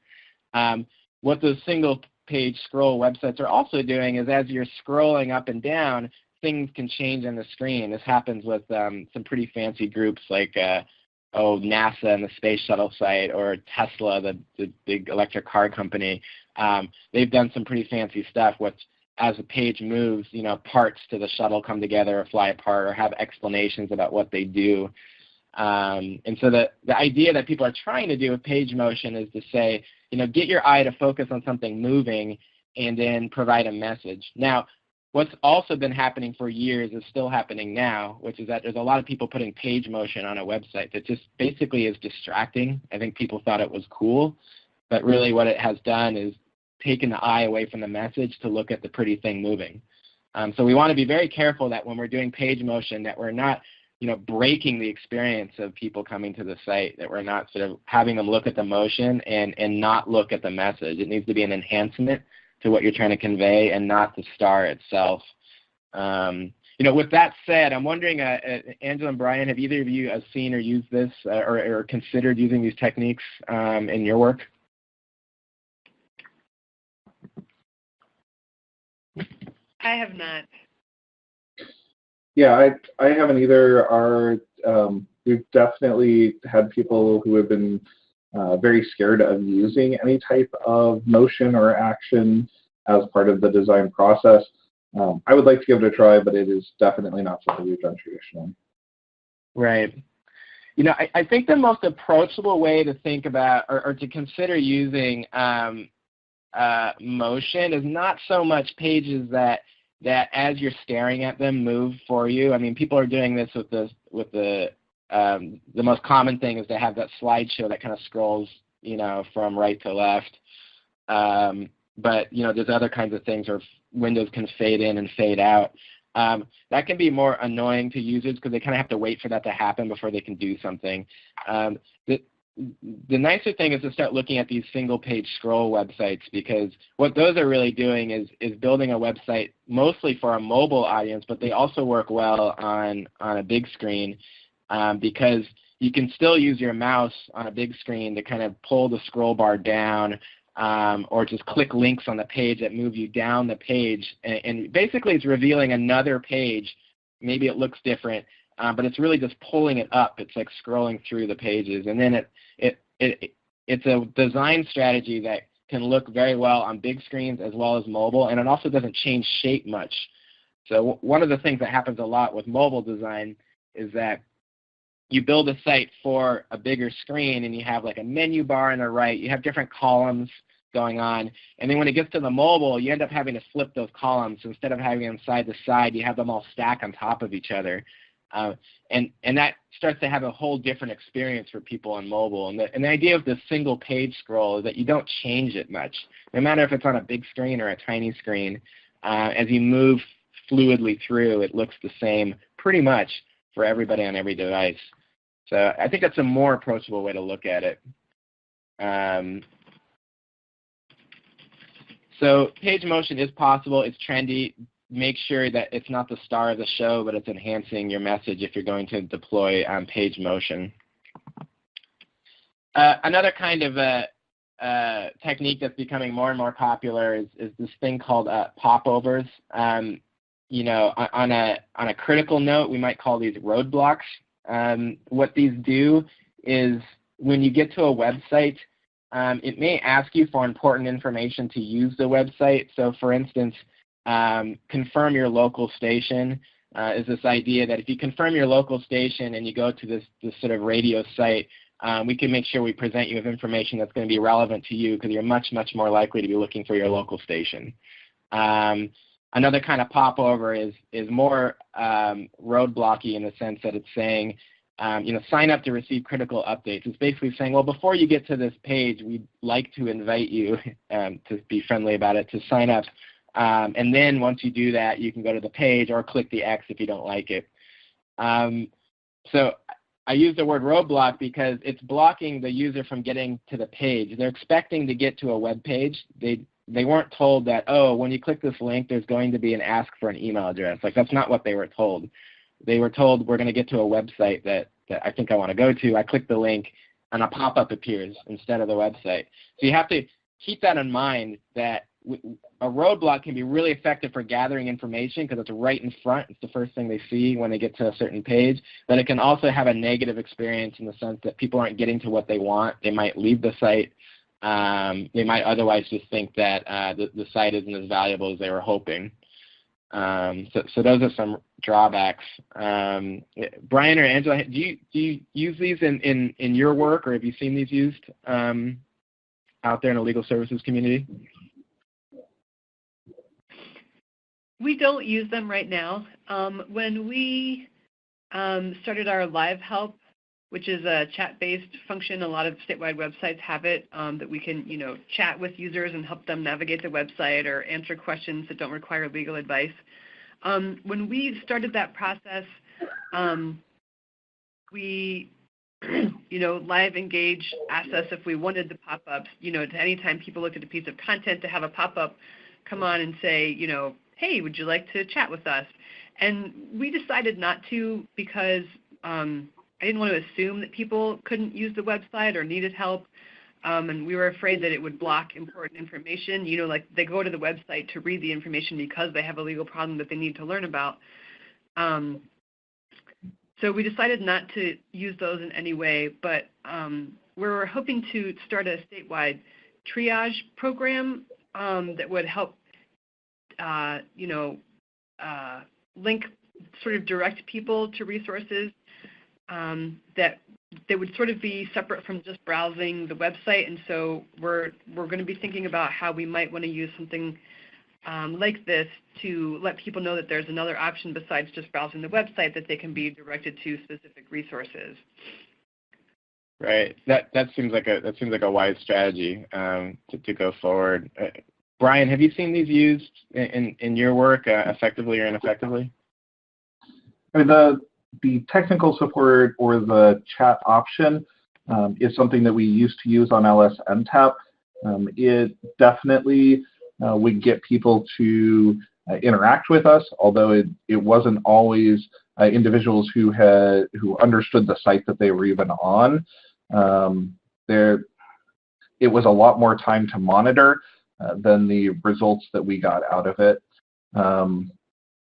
Um, what those single page scroll websites are also doing is as you're scrolling up and down, things can change on the screen. This happens with um, some pretty fancy groups like uh, oh NASA and the space shuttle site, or Tesla, the, the big electric car company. Um, they've done some pretty fancy stuff. Which, as the page moves, you know, parts to the shuttle come together or fly apart, or have explanations about what they do. Um, and so the, the idea that people are trying to do with page motion is to say, you know, get your eye to focus on something moving and then provide a message. Now, what's also been happening for years is still happening now, which is that there's a lot of people putting page motion on a website that just basically is distracting. I think people thought it was cool, but really what it has done is taken the eye away from the message to look at the pretty thing moving. Um, so we want to be very careful that when we're doing page motion that we're not you know, breaking the experience of people coming to the site, that we're not sort of having them look at the motion and, and not look at the message. It needs to be an enhancement to what you're trying to convey and not the star itself. Um, you know, with that said, I'm wondering, uh, uh, Angela and Brian, have either of you uh, seen or used this uh, or, or, considered using these techniques um, in your work? I have not. Yeah, I I haven't either. Our um, we've definitely had people who have been uh, very scared of using any type of motion or action as part of the design process. Um, I would like to give it a try, but it is definitely not something we've done traditionally. Right. You know, I, I think the most approachable way to think about or, or to consider using um, uh, motion is not so much pages that that as you're staring at them move for you. I mean, people are doing this with the with the um, the most common thing is to have that slideshow that kind of scrolls, you know, from right to left. Um, but you know, there's other kinds of things, where windows can fade in and fade out. Um, that can be more annoying to users because they kind of have to wait for that to happen before they can do something. Um, the, the nicer thing is to start looking at these single page scroll websites because what those are really doing is is building a website mostly for a mobile audience, but they also work well on on a big screen um, because you can still use your mouse on a big screen to kind of pull the scroll bar down um, or just click links on the page that move you down the page. And, and, basically it's revealing another page. Maybe it looks different, uh, but it's really just pulling it up. It's like scrolling through the pages. And then it, it, it, it's a design strategy that can look very well on big screens as well as mobile, and it also doesn't change shape much. So one of the things that happens a lot with mobile design is that you build a site for a bigger screen and you have like a menu bar on the right, you have different columns going on, and then when it gets to the mobile, you end up having to flip those columns. Instead of having them side to side, you have them all stacked on top of each other. Uh, and, and that starts to have a whole different experience for people on mobile. And the, and the idea of the single page scroll is that you don't change it much. No matter if it's on a big screen or a tiny screen, uh, as you move fluidly through, it looks the same pretty much for everybody on every device. So I think that's a more approachable way to look at it. Um, so page motion is possible. It's trendy. Make sure that it's not the star of the show, but it's enhancing your message if you're going to deploy um, page motion. Uh, another kind of a, uh, technique that's becoming more and more popular is, is this thing called uh, popovers. Um, you know, on a on a critical note, we might call these roadblocks. Um, what these do is when you get to a website, um, it may ask you for important information to use the website. So for instance, um, confirm your local station uh, is this idea that if you confirm your local station and you go to this, this sort of radio site, um, we can make sure we present you with information that's going to be relevant to you because you're much, much more likely to be looking for your local station. Um, Another kind of popover is is more um, roadblocky in the sense that it's saying, um, you know, sign up to receive critical updates. It's basically saying, well, before you get to this page, we'd like to invite you um, to be friendly about it to sign up, um, and then once you do that, you can go to the page or click the X if you don't like it. Um, so I use the word roadblock because it's blocking the user from getting to the page. They're expecting to get to a web page. They they weren't told that, oh, when you click this link, there's going to be an ask for an email address. Like that's not what they were told. They were told we're going to get to a website that, that I think I want to go to. I click the link and a pop-up appears instead of the website. So you have to keep that in mind that a roadblock can be really effective for gathering information because it's right in front. It's the first thing they see when they get to a certain page. But it can also have a negative experience in the sense that people aren't getting to what they want. They might leave the site um, they might otherwise just think that uh, the, the site isn't as valuable as they were hoping. Um, so, so those are some drawbacks. Um, Brian or Angela, do you do you use these in, in, in your work, or have you seen these used um, out there in the legal services community? We don't use them right now. Um, when we um, started our live help which is a chat-based function. A lot of statewide websites have it um, that we can, you know, chat with users and help them navigate the website or answer questions that don't require legal advice. Um, when we started that process, um, we, you know, Live Engage asked us if we wanted the pop-ups, you know, anytime people looked at a piece of content to have a pop-up come on and say, you know, hey, would you like to chat with us? And we decided not to because um, I didn't want to assume that people couldn't use the website or needed help. Um, and we were afraid that it would block important information. You know, like they go to the website to read the information because they have a legal problem that they need to learn about. Um, so we decided not to use those in any way, but um, we're hoping to start a statewide triage program um, that would help, uh, you know, uh, link, sort of direct people to resources um, that they would sort of be separate from just browsing the website. And so we're, we're going to be thinking about how we might want to use something um, like this to let people know that there's another option besides just browsing the website that they can be directed to specific resources. Right. That that seems like a that seems like a wise strategy um, to to go forward. Brian, have you seen these used in in your work uh, effectively or ineffectively? I mean, the the technical support or the chat option um, is something that we used to use on LSNTAP. Um, it definitely uh, would get people to uh, interact with us, although it, it wasn't always uh, individuals who had who understood the site that they were even on. Um, there, it was a lot more time to monitor uh, than the results that we got out of it. Um,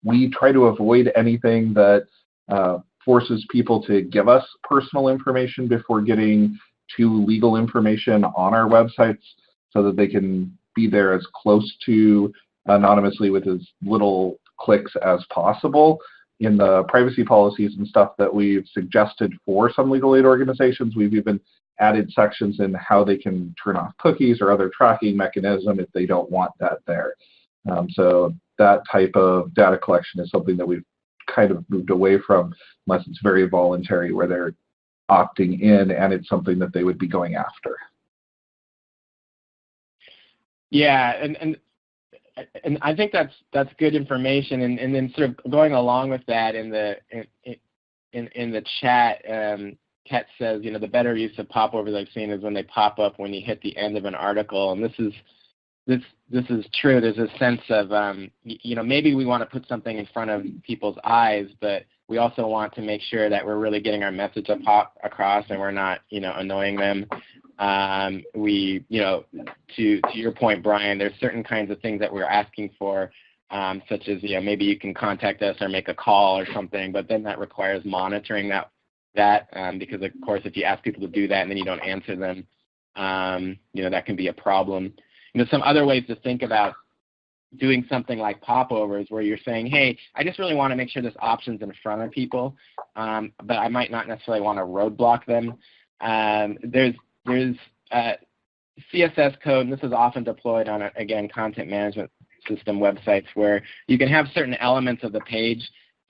we try to avoid anything that uh, forces people to give us personal information before getting to legal information on our websites so that they can be there as close to anonymously with as little clicks as possible. In the privacy policies and stuff that we've suggested for some legal aid organizations, we've even added sections in how they can turn off cookies or other tracking mechanism if they don't want that there. Um, so that type of data collection is something that we've kind of moved away from unless it's very voluntary where they're opting in and it's something that they would be going after. Yeah, and and and I think that's that's good information. And and then sort of going along with that in the in in, in the chat, um, Ket says, you know, the better use of popovers I've seen is when they pop up when you hit the end of an article, and this is this this is true. There's a sense of um, you know maybe we want to put something in front of people's eyes, but we also want to make sure that we're really getting our message across and we're not you know annoying them. Um, we you know to to your point, Brian, there's certain kinds of things that we're asking for. Um, such as you know maybe you can contact us or make a call or something, but then that requires monitoring that that um, because of course if you ask people to do that and then you don't answer them, um, you know that can be a problem you know, some other ways to think about doing something like popovers where you're saying, hey, I just really want to make sure this option's in front of people, um, but I might not necessarily want to roadblock them. Um, there's there's uh, CSS code, and this is often deployed on, again, content management system websites where you can have certain elements of the page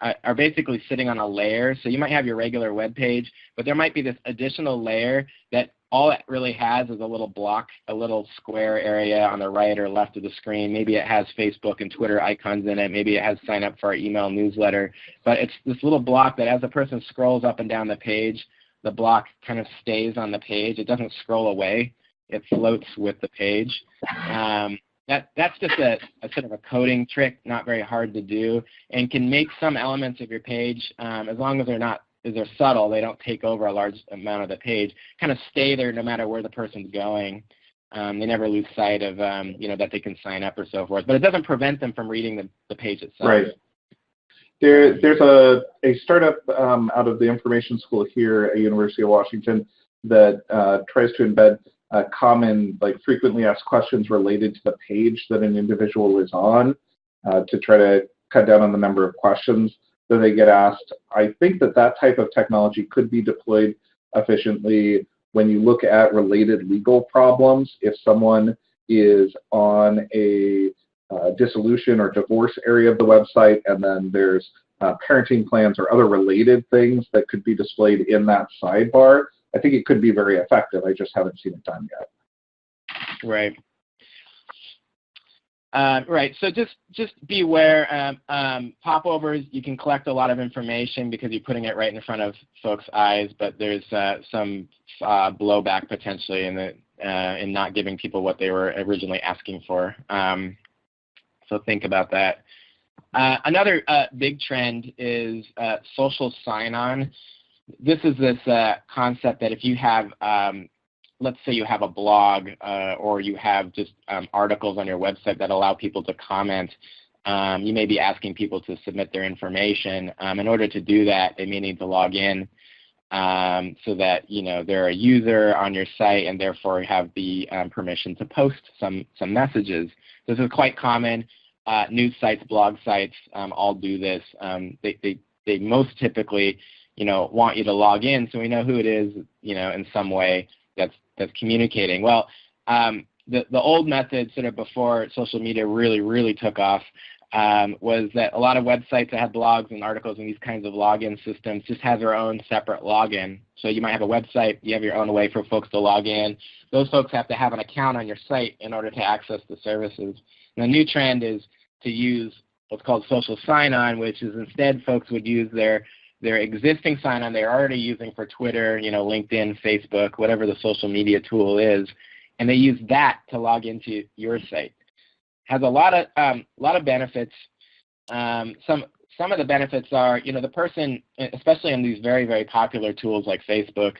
are basically sitting on a layer. So you might have your regular web page, but there might be this additional layer that all it really has is a little block, a little square area on the right or left of the screen. Maybe it has Facebook and Twitter icons in it. Maybe it has sign up for our email newsletter. But it's this little block that as a person scrolls up and down the page, the block kind of stays on the page. It doesn't scroll away. It floats with the page. Um, that, that's just a, a, sort of a coding trick, not very hard to do, and can make some elements of your page, um, as long as they're not is they're subtle, they don't take over a large amount of the page, kind of stay there no matter where the person's going. Um, they never lose sight of um, you know that they can sign up or so forth, but it doesn't prevent them from reading the, the page itself. Right. There, there's a, a startup um, out of the information school here at University of Washington that uh, tries to embed uh, common, like frequently asked questions related to the page that an individual is on uh, to try to cut down on the number of questions that they get asked. I think that that type of technology could be deployed efficiently when you look at related legal problems. If someone is on a uh, dissolution or divorce area of the website, and then there's uh, parenting plans or other related things that could be displayed in that sidebar, I think it could be very effective. I just haven't seen it done yet. Right. Uh, right. So just just beware. Um, um, popovers, you can collect a lot of information because you're putting it right in front of folks' eyes, but there's uh, some uh, blowback potentially in the uh, in not giving people what they were originally asking for. Um, so think about that. Uh, another uh, big trend is social sign-on. This is this concept that if you have um, let's say you have a blog uh, or you have just um, articles on your website that allow people to comment, um, you may be asking people to submit their information. Um, in order to do that, they may need to log in um, so that you know they're a user on your site and therefore have the um, permission to post some some messages. This is quite common. Uh, news sites, blog sites, all do this. they, they they most typically you know want you to log in so we know who it is you know in some way that's that's communicating. Well, um, the the old method, sort of before social media really really took off, um, was that a lot of websites that had blogs and articles and these kinds of login systems just have their own separate login. So you might have a website, you have your own way for folks to log in. Those folks have to have an account on your site in order to access the services. And the new trend is to use what's called social sign-on, which is instead folks would use their their existing sign-on they're already using for Twitter, you know, LinkedIn, Facebook, whatever the social media tool is, and they use that to log into your site. Has a lot of um, lot of benefits. Um, some some of the benefits are, you know, the person, especially on these very very popular tools like Facebook,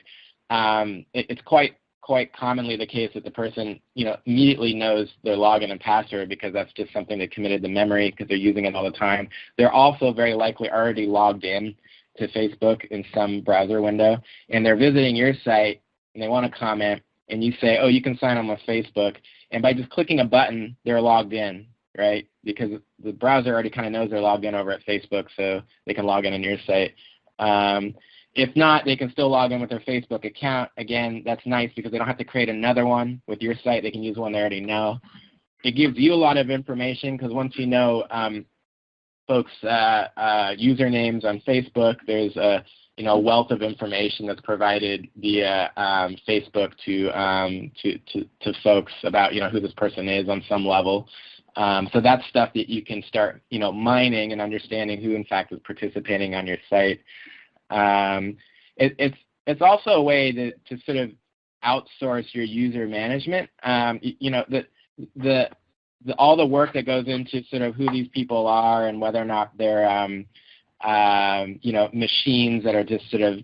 um, it, it's quite quite commonly the case that the person, you know, immediately knows their login and password because that's just something they committed to memory because they're using it all the time. They're also very likely already logged in to Facebook in some browser window, and they're visiting your site and they want to comment, and you say, oh, you can sign on with Facebook, and by just clicking a button, they're logged in, right? Because the browser already kind of knows they're logged in over at Facebook, so they can log in on your site. Um, if not, they can still log in with their Facebook account. Again, that's nice because they don't have to create another one with your site. They can use one they already know. It gives you a lot of information because once you know um, folks' uh, usernames on Facebook, there's a you know wealth of information that's provided via um, Facebook to, um, to, to to folks about you know who this person is on some level. Um, so that's stuff that you can start you know mining and understanding who in fact is participating on your site. Um, it, it's it's also a way to, to sort of outsource your user management. Um, you, you, know, the, the, the, all the work that goes into sort of who these people are and whether or not they're, um, um, you know, machines that are just sort of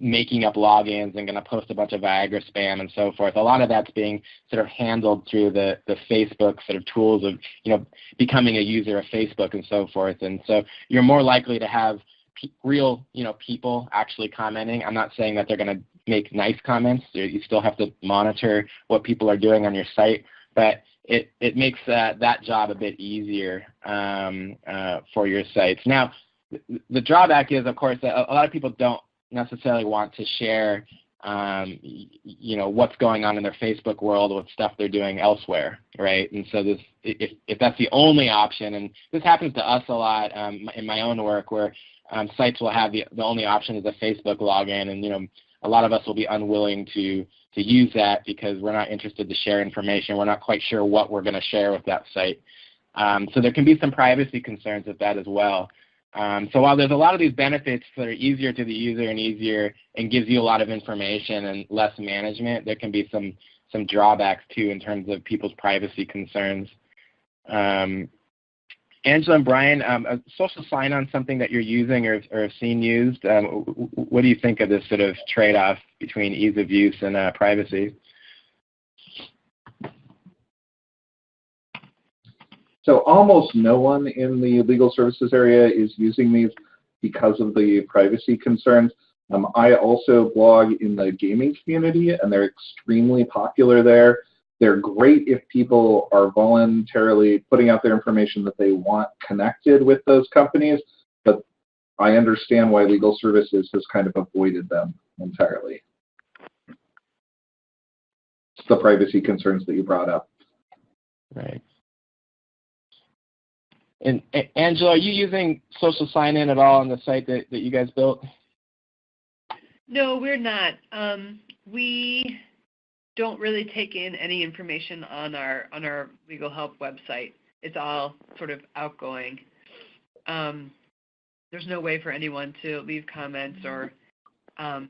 making up logins and going to post a bunch of Viagra spam and so forth. A lot of that's being sort of handled through the, the Facebook sort of tools of, you know, becoming a user of Facebook and so forth. And so you're more likely to have real, you know, people actually commenting. I'm not saying that they're going to make nice comments. You still have to monitor what people are doing on your site, but it it makes uh, that job a bit easier um, uh, for your sites. Now, the drawback is, of course, that a lot of people don't necessarily want to share um, you know what's going on in their Facebook world with stuff they're doing elsewhere, right? And so this, if if that's the only option, and this happens to us a lot um, in my own work, where um, sites will have the, the only option is a Facebook login, and you know a lot of us will be unwilling to to use that because we're not interested to share information. We're not quite sure what we're going to share with that site. Um, so there can be some privacy concerns with that as well. Um, so while there's a lot of these benefits that are easier to the user and easier and gives you a lot of information and less management, there can be some some drawbacks too in terms of people's privacy concerns. Um, Angela and Brian, um, a social sign-on something that you're using or, or have seen used. Um, what do you think of this sort of trade-off between ease of use and uh, privacy? So almost no one in the legal services area is using these because of the privacy concerns. Um, I also blog in the gaming community, and they're extremely popular there. They're great if people are voluntarily putting out their information that they want connected with those companies, but I understand why legal services has kind of avoided them entirely. It's the privacy concerns that you brought up. Right. And Angela, are you using social sign-in at all on the site that, that you guys built? No, we're not. Um, we don't really take in any information on our on our legal help website. It's all sort of outgoing. Um, there's no way for anyone to leave comments or um,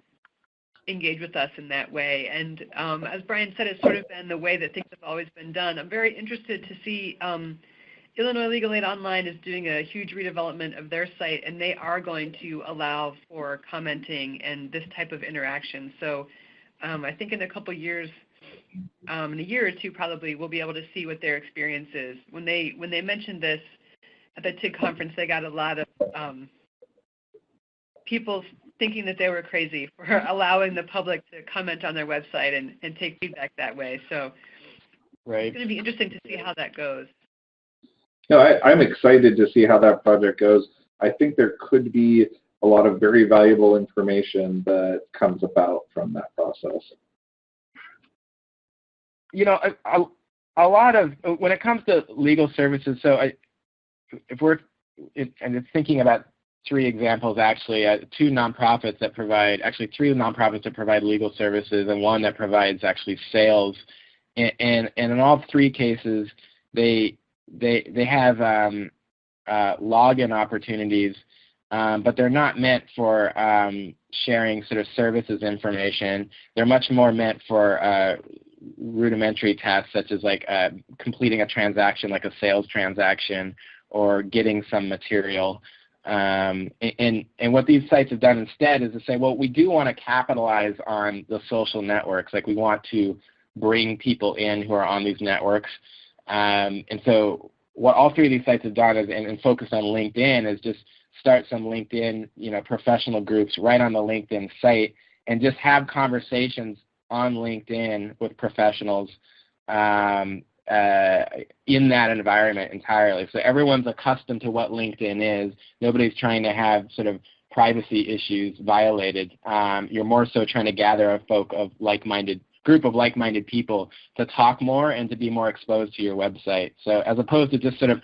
engage with us in that way. And um, as Brian said, it's sort of been the way that things have always been done. I'm very interested to see um, Illinois Legal Aid Online is doing a huge redevelopment of their site, and they are going to allow for commenting and this type of interaction. So um, I think in a couple years, um, in a year or two probably, we'll be able to see what their experience is. When they when they mentioned this at the TIG conference, they got a lot of um, people thinking that they were crazy for allowing the public to comment on their website and, and take feedback that way. So right. it's going to be interesting to see how that goes. No, I, I'm excited to see how that project goes. I think there could be a lot of very valuable information that comes about from that process you know, a, a, lot of when it comes to legal services. So, I, if we're it, and it's thinking about three examples actually, uh, two nonprofits that provide actually three nonprofits that provide legal services and one that provides actually sales, and and, and in all three cases they they they have um, uh, login opportunities um, but they're not meant for um, sharing sort of services information. They're much more meant for uh, rudimentary tasks such as like uh, completing a transaction like a sales transaction or getting some material. Um, and, and what these sites have done instead is to say, well, we do want to capitalize on the social networks. Like we want to bring people in who are on these networks. Um, and so what all three of these sites have done is, and, and focused on LinkedIn is just start some LinkedIn, you know, professional groups right on the LinkedIn site and just have conversations on LinkedIn with professionals um, uh, in that environment entirely. So everyone's accustomed to what LinkedIn is. Nobody's trying to have sort of privacy issues violated. Um, you're more so trying to gather a folk of like-minded group of like-minded people to talk more and to be more exposed to your website. So as opposed to just sort of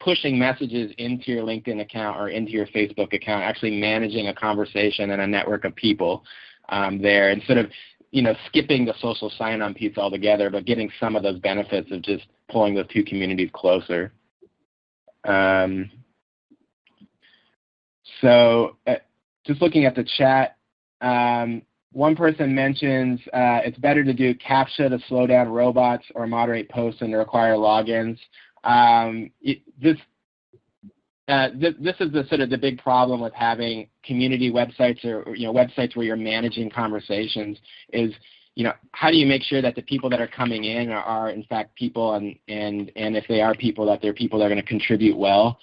pushing messages into your LinkedIn account or into your Facebook account, actually managing a conversation and a network of people um, there, instead of you know, skipping the social sign-on piece altogether, but getting some of those benefits of just pulling those two communities closer. Um, so uh, just looking at the chat, um, one person mentions uh, it's better to do CAPTCHA to slow down robots or moderate posts and require logins. Um, this uh, th this is the sort of the big problem with having community websites or, or, you know websites where you're managing conversations is you know how do you make sure that the people that are coming in are, are in fact people and and and if they are people that they're people that are going to contribute well.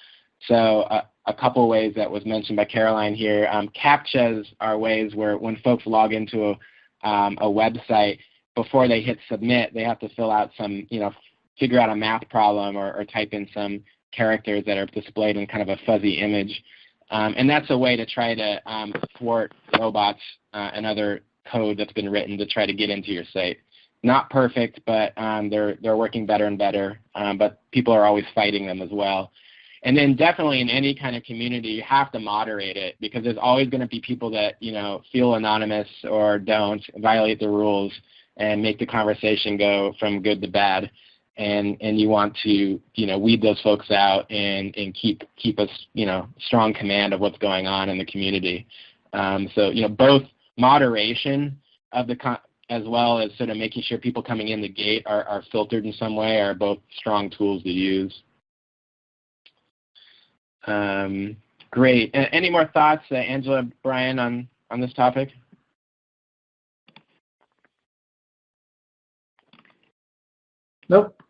So uh, a couple ways that was mentioned by Caroline here. Um, CAPTCHAs are ways where when folks log into a, um, a website before they hit submit, they have to fill out some you know figure out a math problem or, or type in some characters that are displayed in kind of a fuzzy image. Um, and that's a way to try to um, thwart robots uh, and other code that's been written to try to get into your site. Not perfect, but um, they're, they're working better and better, um, but people are always fighting them as well. And then definitely in any kind of community, you have to moderate it because there's always going to be people that you know feel anonymous or don't violate the rules and make the conversation go from good to bad and and you want to you know weed those folks out and and keep keep a you know strong command of what's going on in the community. Um, so you know both moderation of the con- as well as sort of making sure people coming in the gate are, are filtered in some way are both strong tools to use. Um, great. any more thoughts, uh, Angela, Brian, on on this topic? Nope.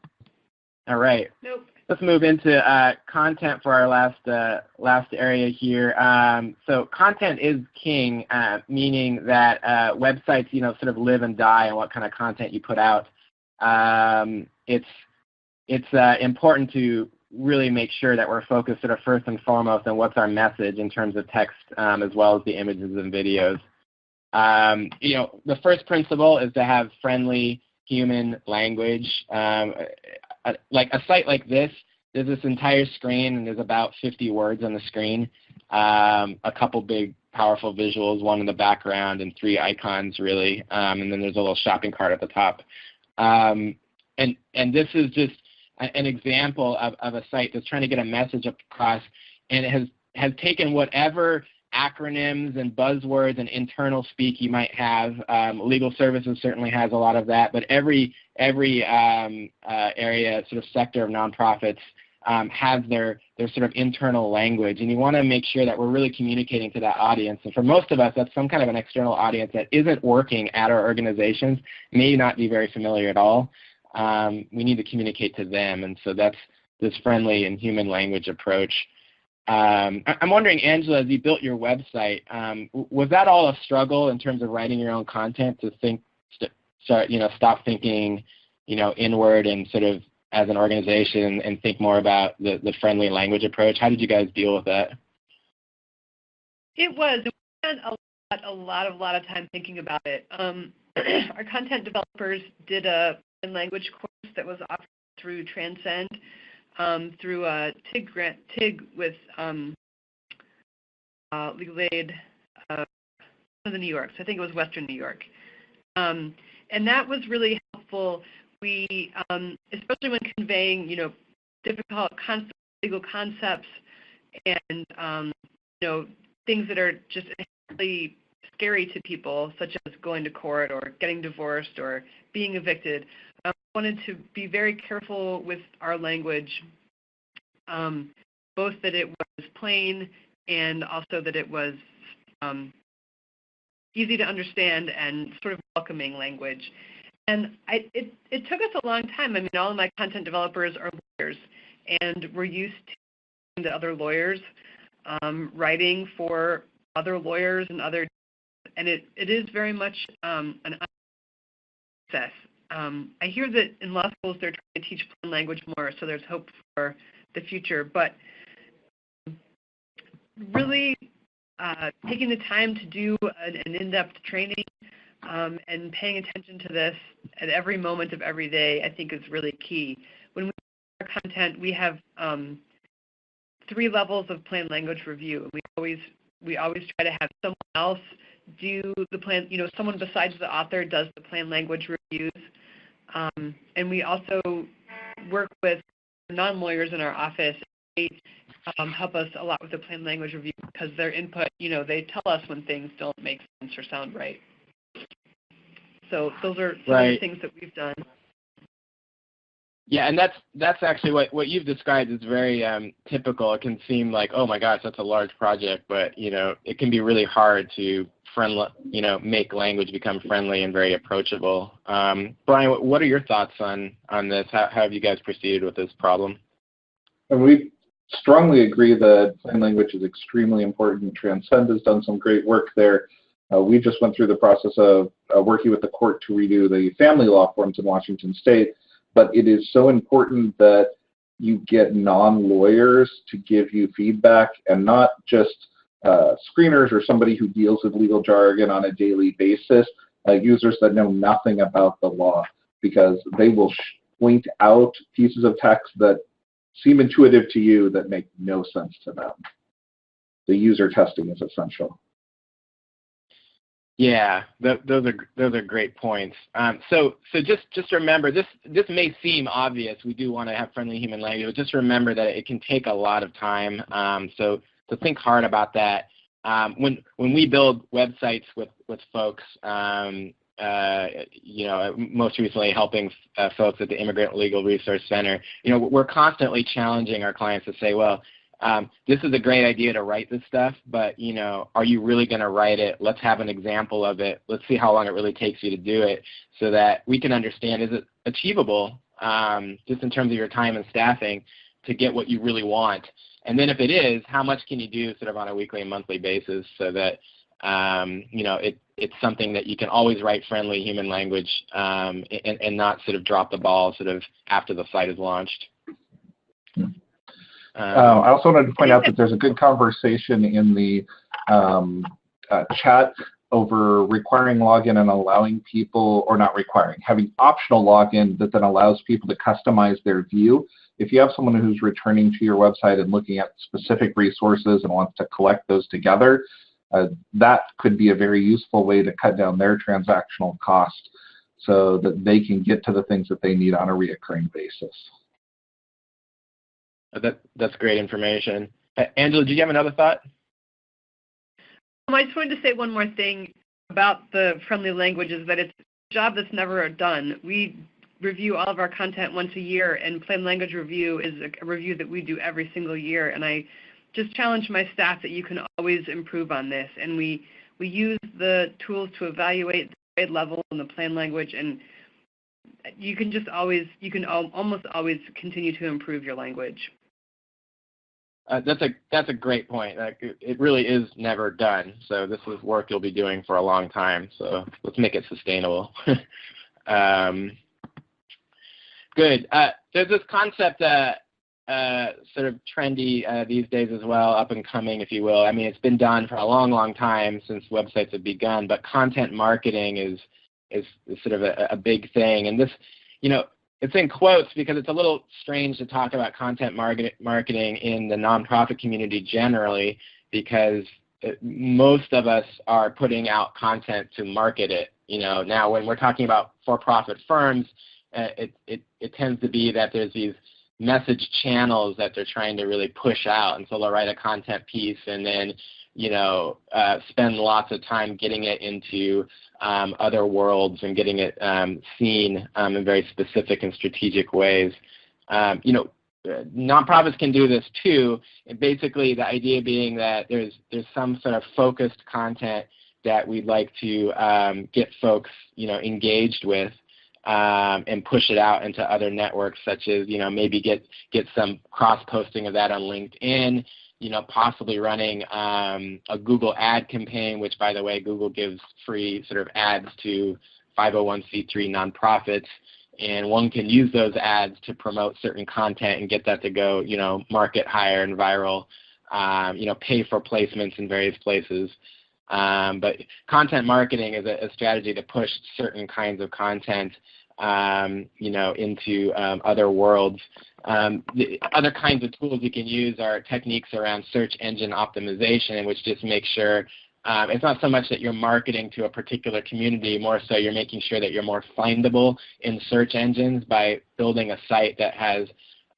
All right. Nope. Let's move into uh, content for our last uh, last area here. Um, so content is king, uh, meaning that uh, websites, you know, sort of live and die on what kind of content you put out. Um, it's it's uh, important to really make sure that we're focused sort of first and foremost on what's our message in terms of text um, as well as the images and videos. Um, you know, the first principle is to have friendly human language. Um, a, like a site like this, there's this entire screen and there's about 50 words on the screen. Um, a couple big powerful visuals, one in the background and three icons really, um, and then there's a little shopping cart at the top. Um, and, and this is just an example of, of a site that's trying to get a message across and it has, has taken whatever acronyms and buzzwords and internal speak you might have. Um, legal services certainly has a lot of that, but every every um, uh, area, sort of sector of nonprofits um, has their their sort of internal language, and you want to make sure that we're really communicating to that audience. And for most of us, that's some kind of an external audience that isn't working at our organizations, may not be very familiar at all. Um, we need to communicate to them, and so that's this friendly and human language approach. Um, I'm wondering, Angela, as you built your website, um, was that all a struggle in terms of writing your own content to think, start, you know, stop thinking, you know, inward and sort of as an organization and think more about the, the friendly language approach? How did you guys deal with that? It was. We spent a lot, a lot, of, lot of time thinking about it. Um, our content developers did a language course that was offered through Transcend um, through a TIG grant, TIG with um, uh, legal aid uh, of the New York. So I think it was Western New York. Um, and that was really helpful. We, um, especially when conveying, you know, difficult concepts, legal concepts, and um, you know, things that are just really scary to people, such as going to court or getting divorced or being evicted. Um, wanted to be very careful with our language, um, both that it was plain and also that it was um, easy to understand and sort of welcoming language. And I, it, it took us a long time. I mean, all of my content developers are lawyers, and we're used to the other lawyers um, writing for other lawyers and other, and it, it is very much um, an process. Um, I hear that in law schools they're trying to teach plain language more, so there's hope for the future. But really uh, taking the time to do an, an in-depth training um, and paying attention to this at every moment of every day, I think is really key. When we our content, we have um, three levels of plain language review. We always we always try to have someone else do the plan. You know, someone besides the author does the plain language reviews, um, and we also work with non-lawyers in our office. They um, help us a lot with the plain language review because their input, you know, they tell us when things don't make sense or sound right. So those are some right. of the things that we've done. Yeah, and that's that's actually what what you've described is very um, typical. It can seem like, oh my gosh, that's a large project, but you know, it can be really hard to friendly, you know, make language become friendly and very approachable. Um, Brian, what are your thoughts on on this? How, how have you guys proceeded with this problem? And we strongly agree that plain language is extremely important. Transcend has done some great work there. Uh, we just went through the process of uh, working with the court to redo the family law forms in Washington State, but it is so important that you get non-lawyers to give you feedback and not just uh, screeners or somebody who deals with legal jargon on a daily basis, uh, users that know nothing about the law, because they will point out pieces of text that seem intuitive to you that make no sense to them. The user testing is essential. Yeah, th those are those are great points. Um, so so just just remember this this may seem obvious. We do want to have friendly human language, but just remember that it can take a lot of time. Um, so to think hard about that. Um, when when we build websites with with folks, um, uh, you know, most recently helping uh, folks at the Immigrant Legal Resource Center, you know, we're constantly challenging our clients to say, well, um, this is a great idea to write this stuff, but you know, are you really going to write it? Let's have an example of it. Let's see how long it really takes you to do it, so that we can understand is it achievable, um, just in terms of your time and staffing, to get what you really want. And then if it is, how much can you do sort of on a weekly and monthly basis so that um, you know it, it's something that you can always write friendly human language um, and, and not sort of drop the ball sort of after the site is launched. Uh, I also wanted to point out that there's a good conversation in the um, uh, chat over requiring login and allowing people, or not requiring, having optional login that then allows people to customize their view. If you have someone who's returning to your website and looking at specific resources and wants to collect those together, uh, that could be a very useful way to cut down their transactional cost so that they can get to the things that they need on a reoccurring basis. Uh, that, that's great information. Angela, do you have another thought? Um, I just wanted to say one more thing about the friendly languages, that it's a job that's never done. We review all of our content once a year, and plain language review is a review that we do every single year. And I just challenge my staff that you can always improve on this. And we, we use the tools to evaluate the grade level and the plain language, and you can just always, you can al almost always continue to improve your language. Uh, that's a that's a great point. Like, it really is never done. So this is work you'll be doing for a long time. So let's make it sustainable. um, good. Uh, there's this concept uh, uh, sort of trendy uh, these days as well, up and coming, if you will. I mean, it's been done for a long, long time since websites have begun. But content marketing is is, is sort of a, a big thing. And this, you know, it's in quotes because it's a little strange to talk about content market, marketing in the nonprofit community generally because it, most of us are putting out content to market it. You know, now when we're talking about for-profit firms, uh, it, it, it tends to be that there's these message channels that they're trying to really push out. And so they'll write a content piece and then, you know, uh, spend lots of time getting it into um, other worlds and getting it um, seen um, in very specific and strategic ways. Um, you know, nonprofits can do this too. And basically, the idea being that there's there's some sort of focused content that we'd like to um, get folks, you know, engaged with um, and push it out into other networks, such as you know maybe get get some cross posting of that on LinkedIn. You know, possibly running um, a Google ad campaign, which by the way, Google gives free sort of ads to 501c3 nonprofits, and one can use those ads to promote certain content and get that to go, you know, market higher and viral. Um, you know, pay for placements in various places. Um, but content marketing is a, a, strategy to push certain kinds of content, um, you know, into um, other worlds. Um, the other kinds of tools you can use are techniques around search engine optimization, which just make sure um, it's not so much that you're marketing to a particular community, more so you're making sure that you're more findable in search engines by building a site that has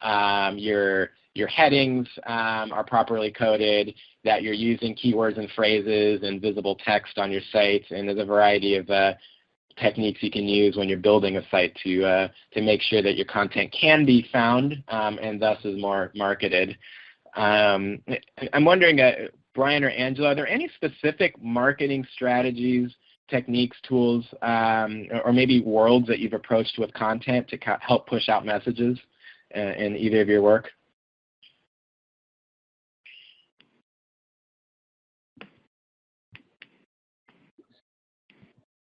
um, your your headings um, are properly coded, that you're using keywords and phrases and visible text on your site, and there's a variety of uh, techniques you can use when you're building a site to uh, to make sure that your content can be found um, and thus is more marketed. Um, I'm wondering, uh, Brian or Angela, are there any specific marketing strategies, techniques, tools, um, or maybe worlds that you've approached with content to help push out messages uh, in either of your work?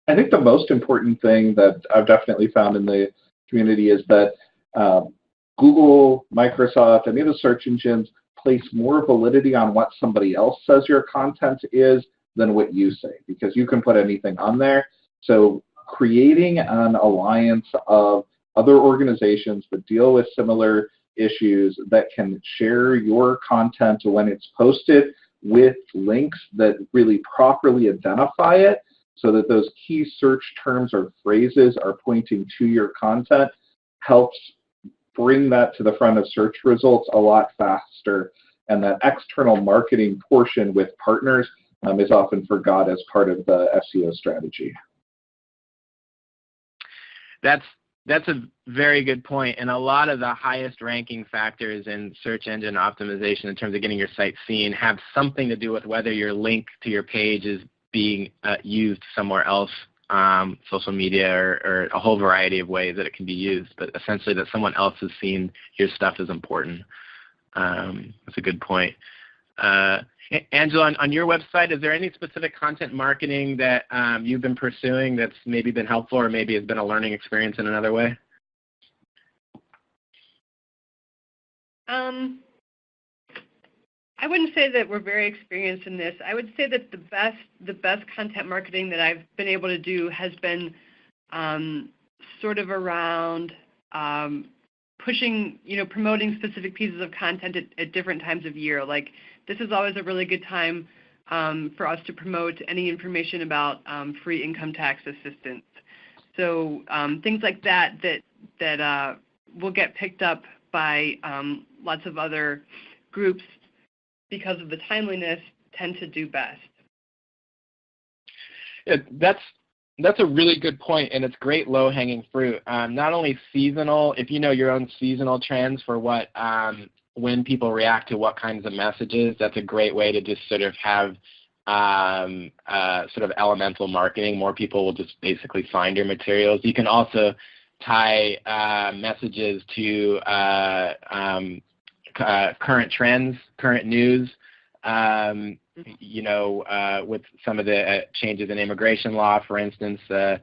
I think the most important thing that I've definitely found in the community is that um, Google, Microsoft, any of the search engines place more validity on what somebody else says your content is than what you say because you can put anything on there. So creating an alliance of other organizations that deal with similar issues that can share your content when it's posted with links that really properly identify it so that those key search terms or phrases are pointing to your content helps bring that to the front of search results a lot faster. And that external marketing portion with partners um, is often forgot as part of the SEO strategy. That's that's a very good point. point, and a lot of the highest ranking factors in search engine optimization in terms of getting your site seen have something to do with whether your link to your page is being uh, used somewhere else, um, social media or, or, a whole variety of ways that it can be used. But essentially, that someone else has seen your stuff is important. Um, that's a good point. Uh, Angela, on, on, your website, is there any specific content marketing that um, you've been pursuing that's maybe been helpful or maybe has been a learning experience in another way? Um, I wouldn't say that we're very experienced in this. I would say that the best the best content marketing that I've been able to do has been um, sort of around um, pushing, you know, promoting specific pieces of content at, at, different times of year. Like this is always a really good time um, for us to promote any information about um, free income tax assistance. So um, things like that that that uh, will get picked up by um, lots of other groups because of the timeliness, tend to do best. Yeah, that's that's a really good point, and it's great low-hanging fruit. Um, not only seasonal, if you know your own seasonal trends for what um, when people react to what kinds of messages, that's a great way to just sort of have um, uh, sort of elemental marketing. More people will just basically find your materials. You can also tie uh, messages to uh, um, current trends, current news. Um, you know, uh, with some of the uh, changes in immigration law, for instance, uh,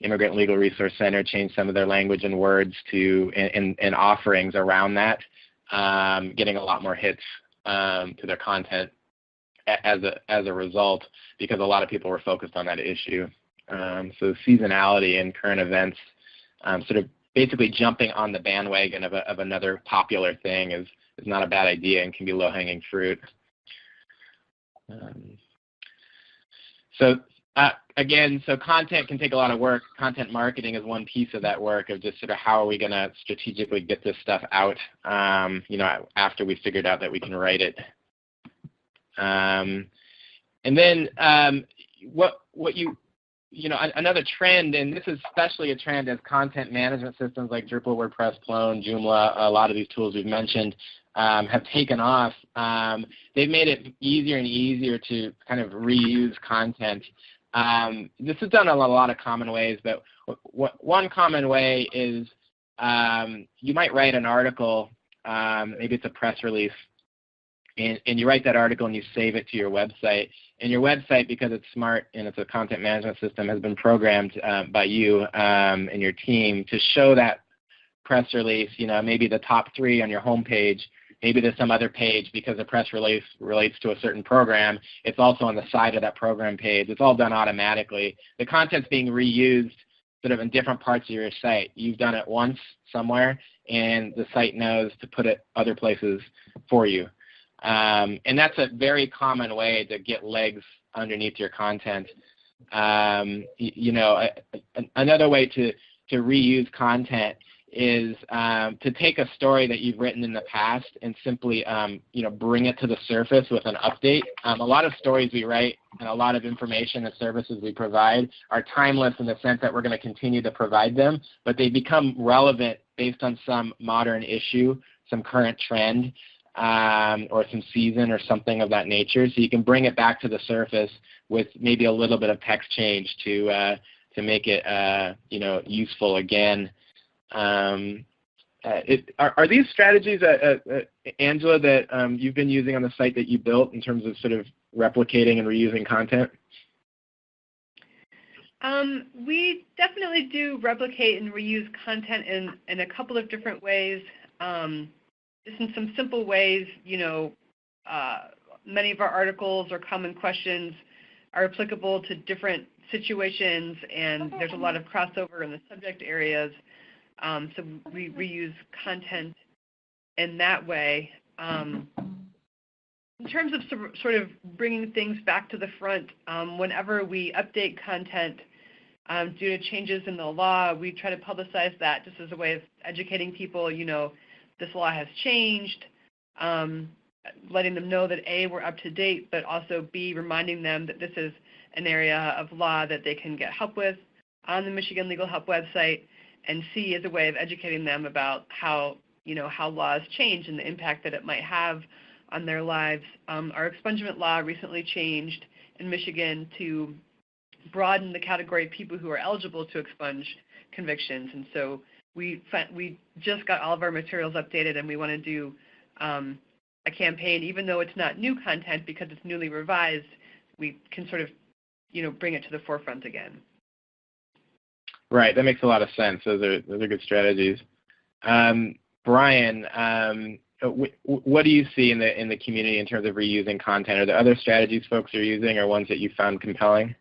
Immigrant Legal Resource Center changed some of their language and words to and, and offerings around that, um, getting a lot more hits um, to their content as a as a result because a lot of people were focused on that issue. Um, so seasonality and current events, um, sort of basically jumping on the bandwagon of, a, of another popular thing is is not a bad idea and can be low-hanging fruit. Um, so Uh, again, so content can take a lot of work. Content marketing is one piece of that work of just sort of how are we going to strategically get this stuff out, um, you know, after we figured out that we can write it. Um, and then um, what what you you know another trend, and this is especially a trend as content management systems like Drupal, WordPress, Plone, Joomla, a lot of these tools we've mentioned um, have taken off. Um, they've made it easier and easier to kind of reuse content. Um, this is done in a lot of common ways, but one common way is um, you might write an article, um, maybe it's a press release, and, and, you write that article and you save it to your website. And your website, because it's smart and it's a content management system, has been programmed uh, by you and your team to show that press release, you know, maybe the top three on your homepage Maybe there's some other page because the press release relates to a certain program. It's also on the side of that program page. It's all done automatically. The content's being reused sort of in different parts of your site. You've done it once somewhere, and the site knows to put it other places for you. Um, and that's a very common way to get legs underneath your content. Um, you, know, another way to, to reuse content is um, to take a story that you've written in the past and simply um, you know bring it to the surface with an update. Um, a lot of stories we write and a lot of information and services we provide are timeless in the sense that we're going to continue to provide them, but they become relevant based on some modern issue, some current trend, um, or some season or something of that nature. So you can bring it back to the surface with maybe a little bit of text change to uh, to make it uh, you know useful again. Um, uh, it, are, are, these strategies, uh, uh, Angela, that um, you've been using on the site that you built in terms of sort of replicating and reusing content? Um, we definitely do replicate and reuse content in, in a couple of different ways. Um, just in some simple ways, you know, uh, many of our articles or common questions are applicable to different situations, and there's a lot of crossover in the subject areas. Um, so we reuse content in that way. Um, in terms of sort of bringing things back to the front, um, whenever we update content um, due to changes in the law, we try to publicize that just as a way of educating people, you know, this law has changed, um, letting them know that A, we're up to date, but also B, reminding them that this is an area of law that they can get help with on the Michigan Legal Help website and C as a way of educating them about how you know how laws change and the impact that it might have on their lives. Um, our expungement law recently changed in Michigan to broaden the category of people who are eligible to expunge convictions, and so we we just got all of our materials updated, and we want to do um, a campaign, even though it's not new content because it's newly revised. We can sort of you know bring it to the forefront again. Right, that makes a lot of sense. Those are those are good strategies. Um, Brian, um, what do you see in the in the community in terms of reusing content? Are there other strategies folks are using, or ones that you found compelling?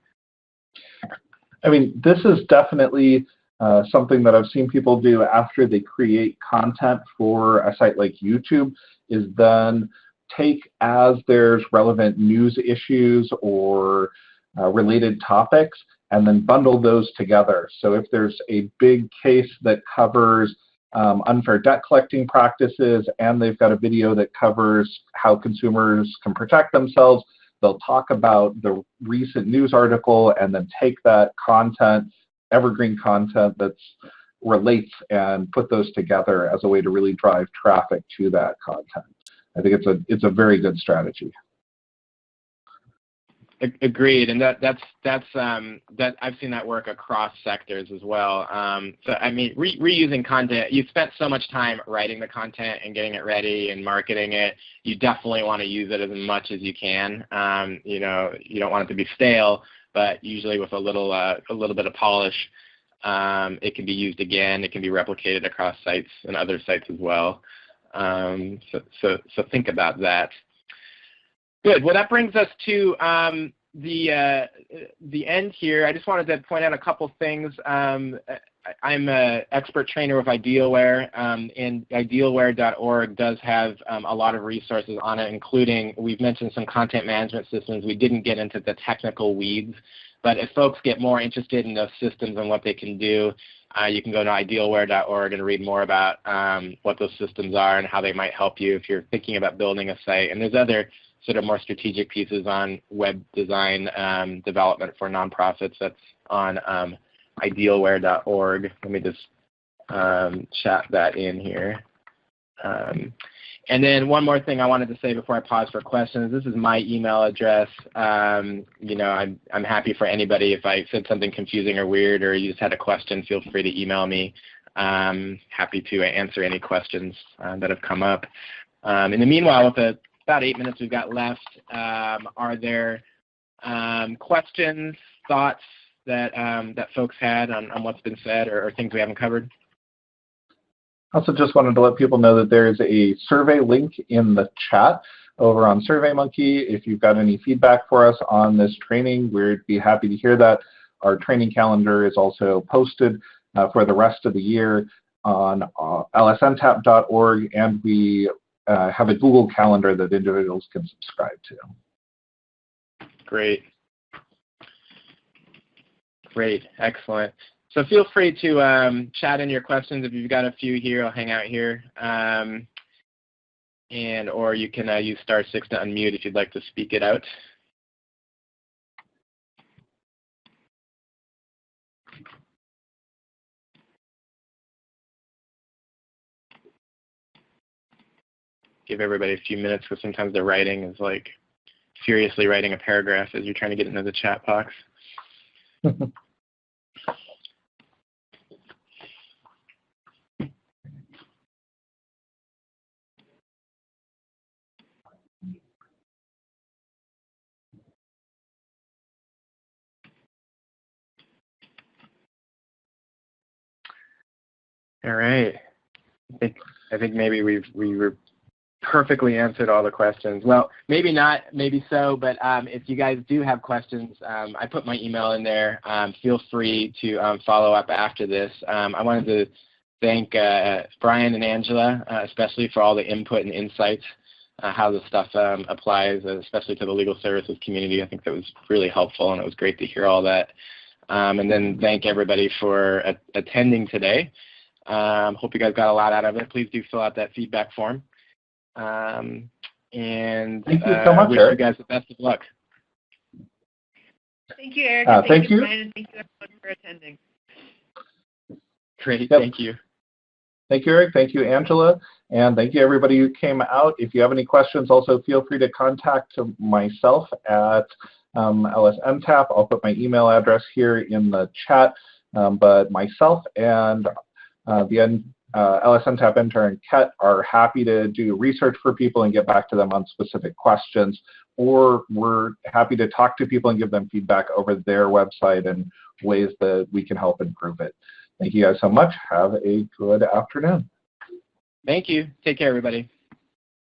I mean, this is definitely uh, something that I've seen people do after they create content for a site like YouTube. Is then take as there's relevant news issues or uh, related topics and then bundle those together. So if there's a big case that covers um, unfair debt collecting practices and they've got a video that covers how consumers can protect themselves, they'll talk about the recent news article and then take that content, evergreen content that relates and put those together as a way to really drive traffic to that content. I think it's a it's a very good strategy. Agreed, and that that's that's um, that I've seen that work across sectors as well. Um, so I mean, re- reusing content. You spent so much time writing the content and getting it ready and marketing it. You definitely want to use it as much as you can. Um, you know, you don't want it to be stale, but usually with a little uh, a little bit of polish, um, it can be used again. It can be replicated across sites and other sites as well. Um, so so so think about that. Good. Well, that brings us to um, the uh, the end here. I just wanted to point out a couple things. Um, I- I'm an expert trainer with Idealware, um, and idealware.org does have um, a lot of resources on it, including we've mentioned some content management systems. We didn't get into the technical weeds, but if folks get more interested in those systems and what they can do, uh, you can go to idealware.org and read more about um, what those systems are and how they might help you if you're thinking about building a site. And there's other sort of more strategic pieces on web design um, development for nonprofits. That's on um, idealware.org. Let me just um, chat that in here. Um, and then one more thing I wanted to say before I pause for questions. This is my email address. Um, you know, I'm, I'm happy for anybody if I said something confusing or weird or you just had a question, feel free to email me. Um, happy to answer any questions uh, that have come up. Um, in the meanwhile, with the about eight minutes we've got left, um, are there um, questions, thoughts that um, that folks had on, on what's been said or, or things we haven't covered? I also just wanted to let people know that there is a survey link in the chat over on SurveyMonkey. If you've got any feedback for us on this training, we'd be happy to hear that. Our training calendar is also posted uh, for the rest of the year on uh, lsntap.org, and we uh, have a Google Calendar that individuals can subscribe to. Great. Great, excellent. So feel free to um, chat in your questions. If you've got a few here, I'll hang out here. Um, and or you can uh, use star six to unmute if you'd like to speak it out. Give everybody a few minutes because sometimes the writing is like furiously writing a paragraph as you're trying to get into the chat box. All right. I think I think maybe we've we were perfectly answered all the questions. Well, maybe not, maybe so, but um, if you guys do have questions, um, I put my email in there. Um, feel free to um, follow up after this. Um, I wanted to thank uh, Brian and Angela, uh, especially for all the input and insights, uh, how this stuff um, applies, especially to the legal services community. I think that was really helpful, and it was great to hear all that. and then thank everybody for attending today. Hope you guys got a lot out of it. Please do fill out that feedback form. Um, and thank you so uh, much, wish Eric. you guys the best of luck. Thank you, Eric. Uh, thank, thank you, you. Brian, and thank you everyone for attending. Great, Yep. thank you. Thank you, Eric. Thank you, Angela. And thank you, everybody who came out. If you have any questions, also feel free to contact myself at um, LSNTAP. I'll put my email address here in the chat. Um, but myself and uh, the uh, LSNTAP intern, Ket, are happy to do research for people and get back to them on specific questions. Or we're happy to talk to people and give them feedback over their website and ways that we can help improve it. Thank you guys so much. Have a good afternoon. Thank you. Take care, everybody.